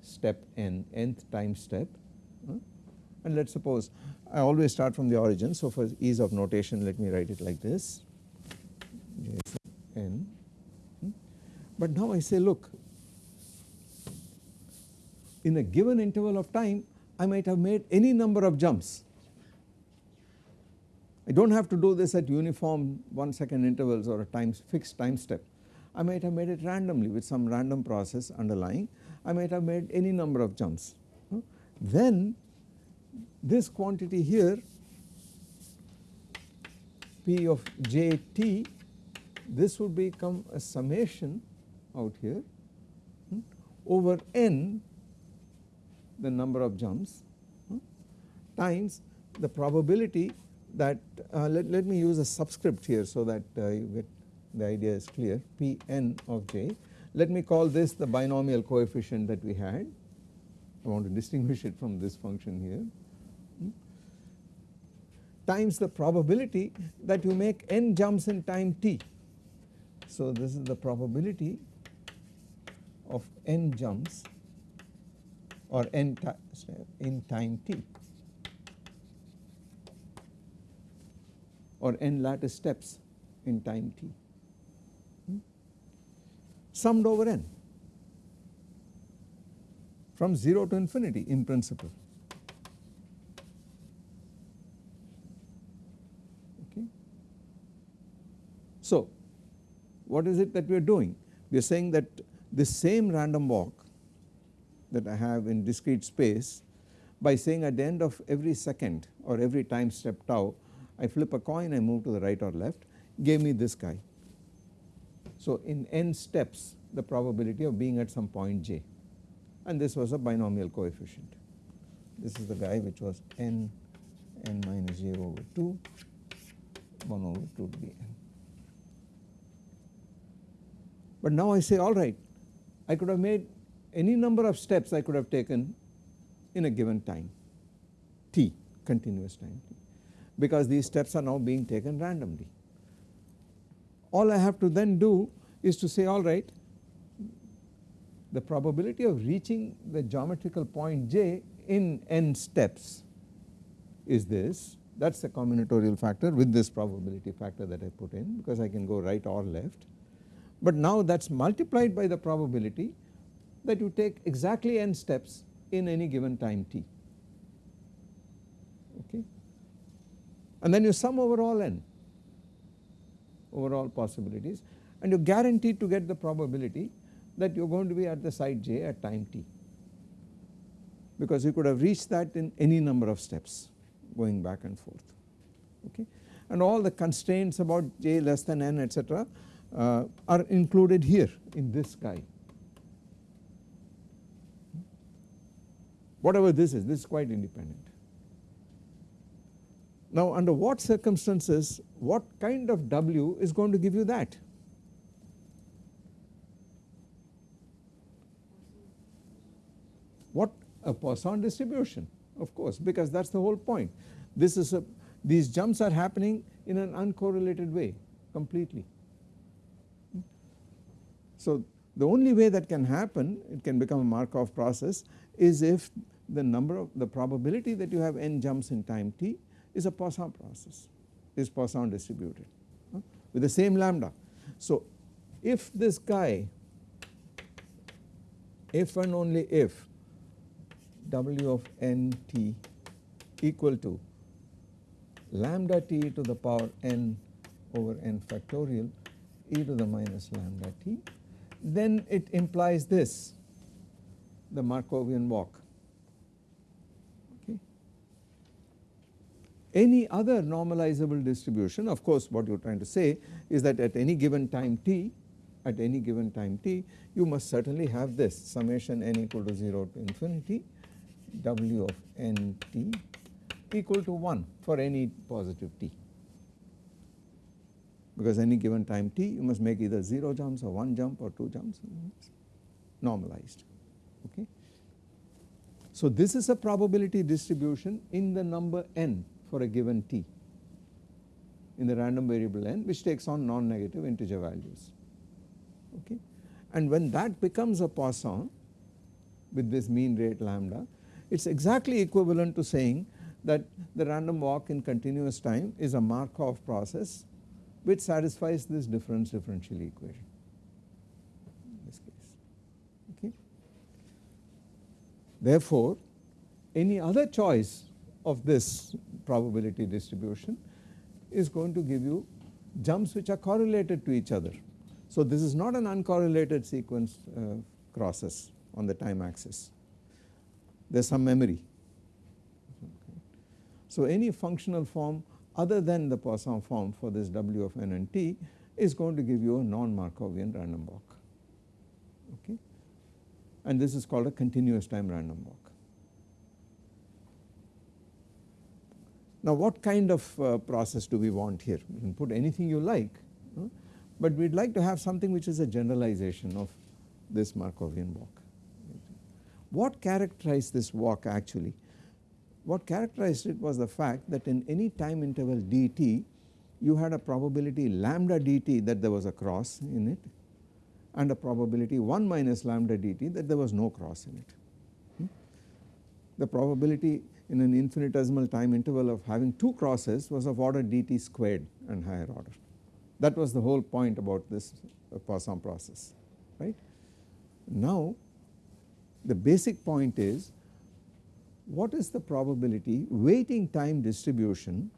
step n nth time step and let us suppose I always start from the origin. So for ease of notation let me write it like this n. Hmm? But now I say look in a given interval of time I might have made any number of jumps. I do not have to do this at uniform 1 second intervals or a time fixed time step. I might have made it randomly with some random process underlying I might have made any number of jumps. Then this quantity here P of j t this would become a summation out here hmm, over n the number of jumps hmm, times the probability that uh, let, let me use a subscript here so that uh, you get the idea is clear. P n of j. Let me call this the binomial coefficient that we had. I want to distinguish it from this function here. Times the probability that you make n jumps in time t. So this is the probability of n jumps or n in time t or n lattice steps in time t hmm? summed over n from 0 to infinity in principle. Okay. So what is it that we are doing? We are saying that the same random walk that I have in discrete space by saying at the end of every second or every time step tau I flip a coin I move to the right or left gave me this guy. So in n steps the probability of being at some point j and this was a binomial coefficient. This is the guy which was n n minus j over 2 1 over 2 to the n. But now I say alright I could have made any number of steps I could have taken in a given time t continuous time t because these steps are now being taken randomly. All I have to then do is to say alright the probability of reaching the geometrical point j in n steps is this that is the combinatorial factor with this probability factor that I put in because I can go right or left. But now that is multiplied by the probability that you take exactly n steps in any given time t okay and then you sum over all n over all possibilities. And you are guaranteed to get the probability that you are going to be at the site j at time t. Because you could have reached that in any number of steps going back and forth. Okay? And all the constraints about j less than n etc uh, are included here in this guy. Whatever this is this is quite independent. Now under what circumstances what kind of W is going to give you that? What a Poisson distribution of course because that is the whole point. This is a these jumps are happening in an uncorrelated way completely. So the only way that can happen it can become a Markov process is if the number of the probability that you have n jumps in time t is a Poisson process. Is Poisson distributed? Huh, with the same lambda. So if this guy if and only if w of n t equal to lambda t to the power n over n factorial e to the minus lambda t then it implies this the Markovian walk Any other normalizable distribution of course what you are trying to say is that at any given time t at any given time t you must certainly have this summation n equal to 0 to infinity w of n t equal to 1 for any positive t because any given time t you must make either 0 jumps or 1 jump or 2 jumps normalized okay. So this is a probability distribution in the number n for a given t in the random variable n which takes on non-negative integer values okay. And when that becomes a Poisson with this mean rate lambda it is exactly equivalent to saying that the random walk in continuous time is a Markov process which satisfies this difference differential equation in this case okay. Therefore any other choice of this probability distribution is going to give you jumps which are correlated to each other. So this is not an uncorrelated sequence uh, crosses on the time axis, there is some memory. So any functional form other than the Poisson form for this W of n and t is going to give you a non-Markovian random walk okay and this is called a continuous time random walk. Now what kind of uh, process do we want here? You can put anything you like, but we would like to have something which is a generalization of this Markovian walk. What characterized this walk actually? What characterized it was the fact that in any time interval dt you had a probability lambda dt that there was a cross in it and a probability 1 minus lambda dt that there was no cross in it. Hmm? The probability in an infinitesimal time interval of having two crosses was of order dt squared and higher order. That was the whole point about this uh, Poisson process right. Now the basic point is what is the probability waiting time distribution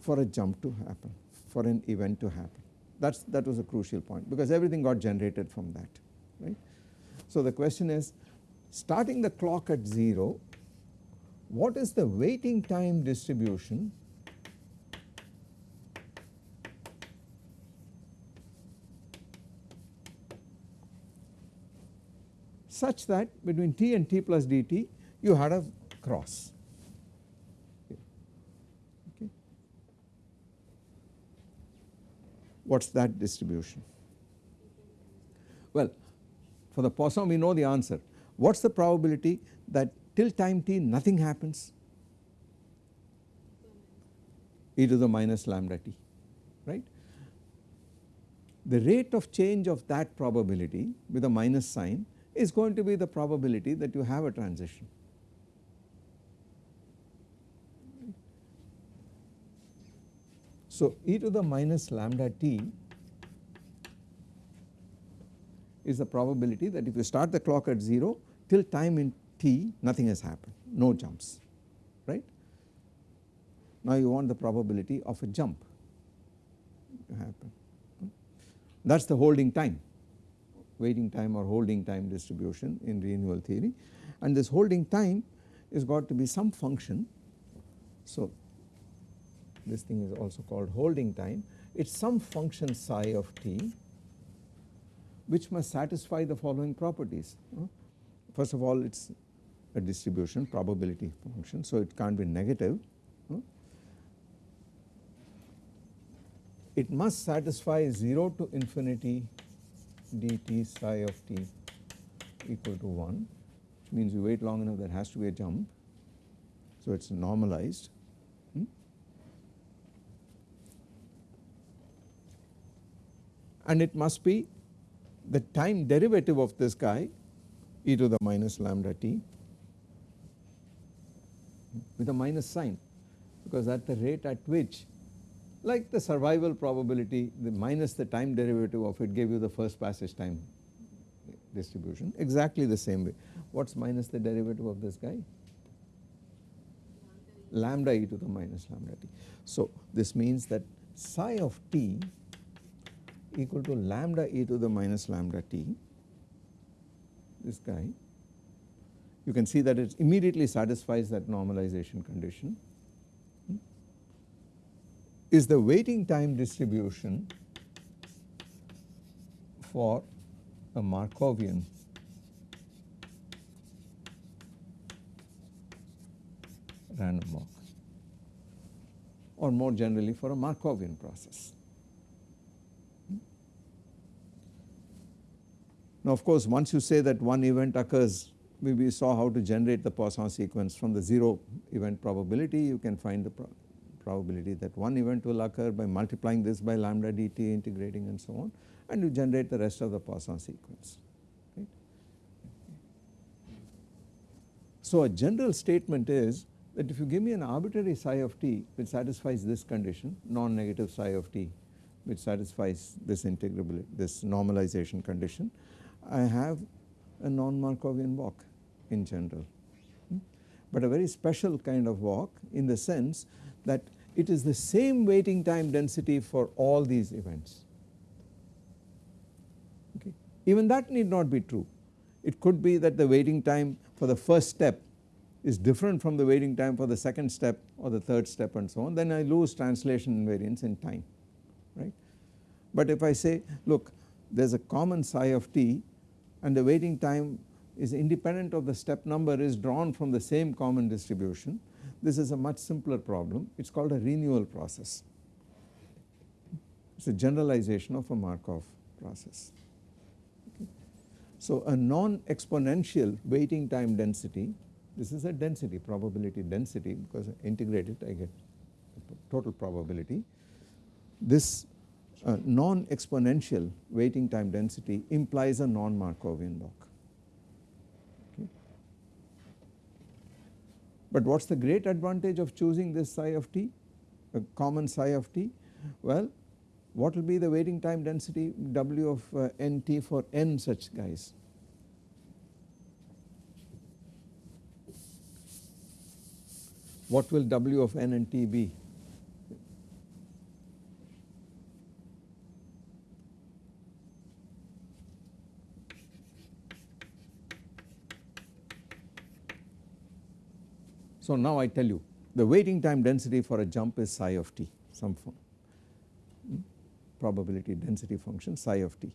for a jump to happen for an event to happen That's, that was a crucial point because everything got generated from that right. So the question is starting the clock at 0 what is the waiting time distribution such that between t and t plus dt you had a cross. What is that distribution? Well, for the Poisson we know the answer. What is the probability that till time t nothing happens? e to the minus lambda t right. The rate of change of that probability with a minus sign is going to be the probability that you have a transition. So, e to the minus lambda t is the probability that if you start the clock at 0 till time in t nothing has happened no jumps right. Now you want the probability of a jump to happen that is the holding time waiting time or holding time distribution in renewal theory and this holding time is got to be some function. So this thing is also called holding time it is some function psi of t which must satisfy the following properties. First of all it is a distribution probability function so it can't be negative. It must satisfy 0 to infinity dt psi of t equal to 1 which means you wait long enough there has to be a jump. So it is normalized. Hmm? And it must be the time derivative of this guy e to the minus lambda t with a minus sign because at the rate at which like the survival probability the minus the time derivative of it gave you the first passage time distribution exactly the same way. What is minus the derivative of this guy? Lambda e to the minus lambda t. So this means that psi of t equal to lambda e to the minus lambda t this guy you can see that it immediately satisfies that normalization condition. Hmm? Is the waiting time distribution for a Markovian random walk? Or more generally for a Markovian process. Hmm? Now of course once you say that one event occurs we saw how to generate the Poisson sequence from the 0 event probability you can find the probability that one event will occur by multiplying this by lambda dt integrating and so on and you generate the rest of the Poisson sequence. Right. So a general statement is that if you give me an arbitrary psi of t which satisfies this condition non-negative psi of t which satisfies this integrability this normalization condition I have a non-Markovian walk in general hmm. but a very special kind of walk in the sense that it is the same waiting time density for all these events. Okay. Even that need not be true. It could be that the waiting time for the first step is different from the waiting time for the second step or the third step and so on then I lose translation invariance in time right. But if I say look there is a common psi of t and the waiting time is independent of the step number is drawn from the same common distribution this is a much simpler problem it is called a renewal process. It is a generalization of a Markov process. Okay. So a non-exponential waiting time density this is a density probability density because I integrate it I get total probability. This uh, non-exponential waiting time density implies a non-Markovian walk. But what is the great advantage of choosing this psi of t, a common psi of t? Well, what will be the waiting time density W of uh, nt for n such guys? What will W of n and t be? So now I tell you the waiting time density for a jump is psi of t some form hmm, probability density function psi of t.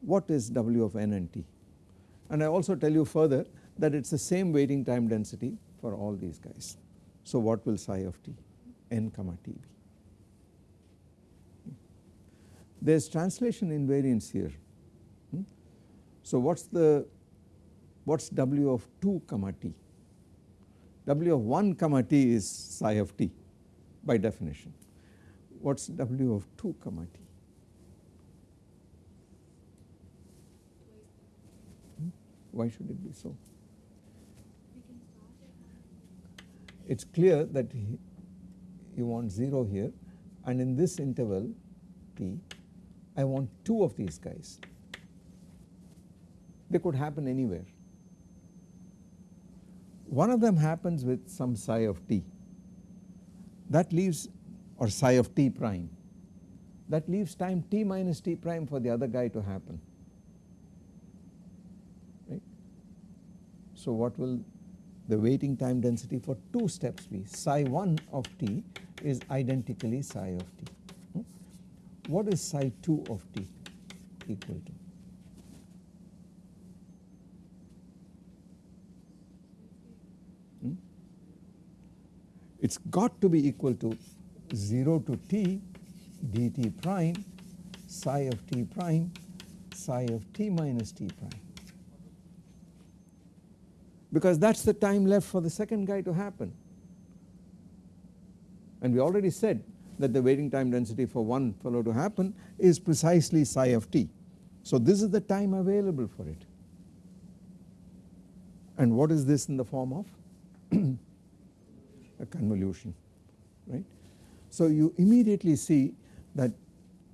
What is W of n and t? And I also tell you further that it is the same waiting time density for all these guys. So what will psi of t n comma t be? There is translation invariance here. Hmm? So what is the what is W of 2 comma t? W of 1 comma t is psi of t by definition. What is W of 2 comma t? Hmm? Why should it be so? It is clear that you want 0 here and in this interval t I want 2 of these guys. They could happen anywhere. One of them happens with some psi of t that leaves or psi of t prime that leaves time t minus t prime for the other guy to happen right. So what will the waiting time density for two steps be psi 1 of t is identically psi of t. Hmm? What is psi 2 of t equal to? It has got to be equal to 0 to t dt prime psi of t prime psi of t minus t prime because that is the time left for the second guy to happen. And we already said that the waiting time density for one fellow to happen is precisely psi of t. So this is the time available for it. And what is this in the form of? a convolution right. So you immediately see that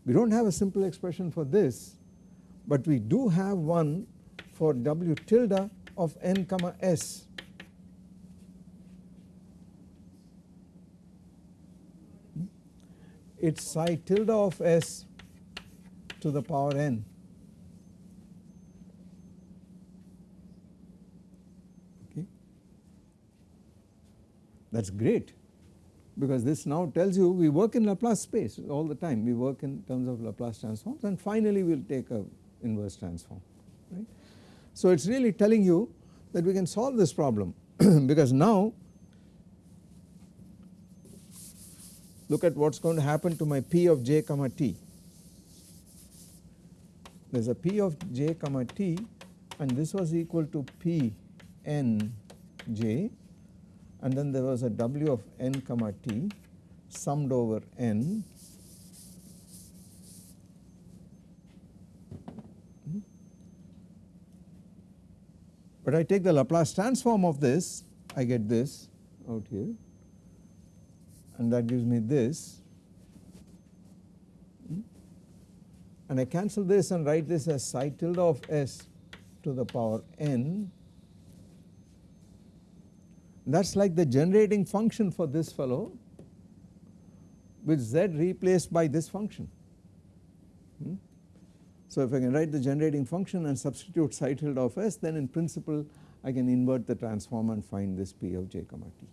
we do not have a simple expression for this but we do have one for W tilde of n comma s. It is psi tilde of s to the power n that is great because this now tells you we work in Laplace space all the time we work in terms of Laplace transforms and finally we will take a inverse transform right. So it is really telling you that we can solve this problem because now look at what is going to happen to my p of j comma t. There is a p of j comma t and this was equal to p n j and then there was a w of n comma t summed over n. Hmm? But I take the Laplace transform of this I get this out here. And that gives me this. Hmm? And I cancel this and write this as psi tilde of s to the power n that is like the generating function for this fellow with z replaced by this function. Hmm? So if I can write the generating function and substitute psi tilde of s then in principle I can invert the transform and find this p of j comma t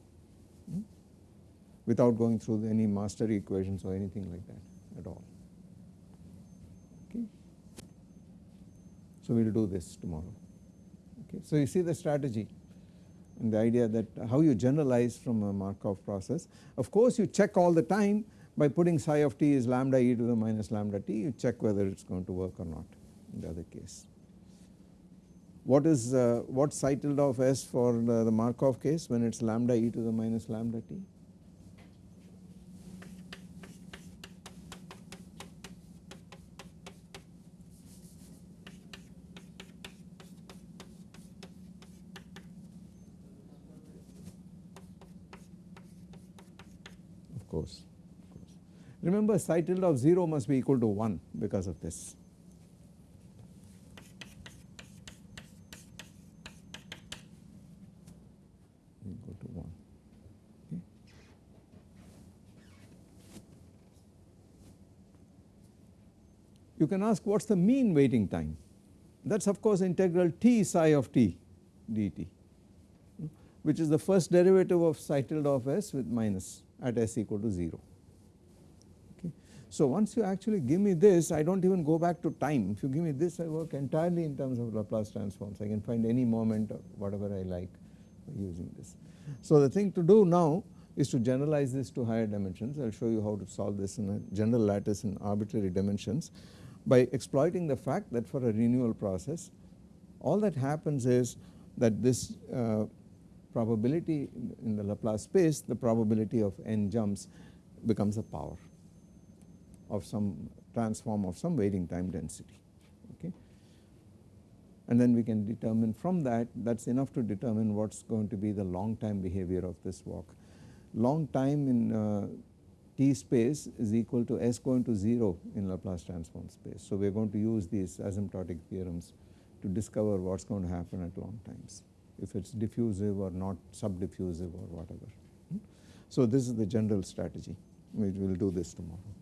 hmm? without going through any master equations or anything like that at all. Okay. So we will do this tomorrow. Okay. So you see the strategy and the idea that how you generalize from a Markov process. Of course you check all the time by putting psi of t is lambda e to the minus lambda t you check whether it is going to work or not in the other case. What is uh, what psi tilde of s for the, the Markov case when it is lambda e to the minus lambda t? course, of course. Remember psi tilde of 0 must be equal to 1 because of this. Equal to 1. Okay. You can ask what is the mean waiting time that is of course integral t psi of t dt. which is the first derivative of psi tilde of s with minus at s equal to 0. So once you actually give me this I do not even go back to time. If you give me this I work entirely in terms of Laplace transforms. I can find any moment or whatever I like using this. So the thing to do now is to generalize this to higher dimensions. I will show you how to solve this in a general lattice in arbitrary dimensions. By exploiting the fact that for a renewal process all that happens is that this uh, probability in the Laplace space the probability of n jumps becomes a power of some transform of some waiting time density okay. And then we can determine from that that is enough to determine what is going to be the long time behavior of this walk. Long time in uh, t space is equal to s going to 0 in Laplace transform space. So we are going to use these asymptotic theorems to discover what is going to happen at long times if it is diffusive or not subdiffusive or whatever. Hmm? So this is the general strategy we will do this tomorrow.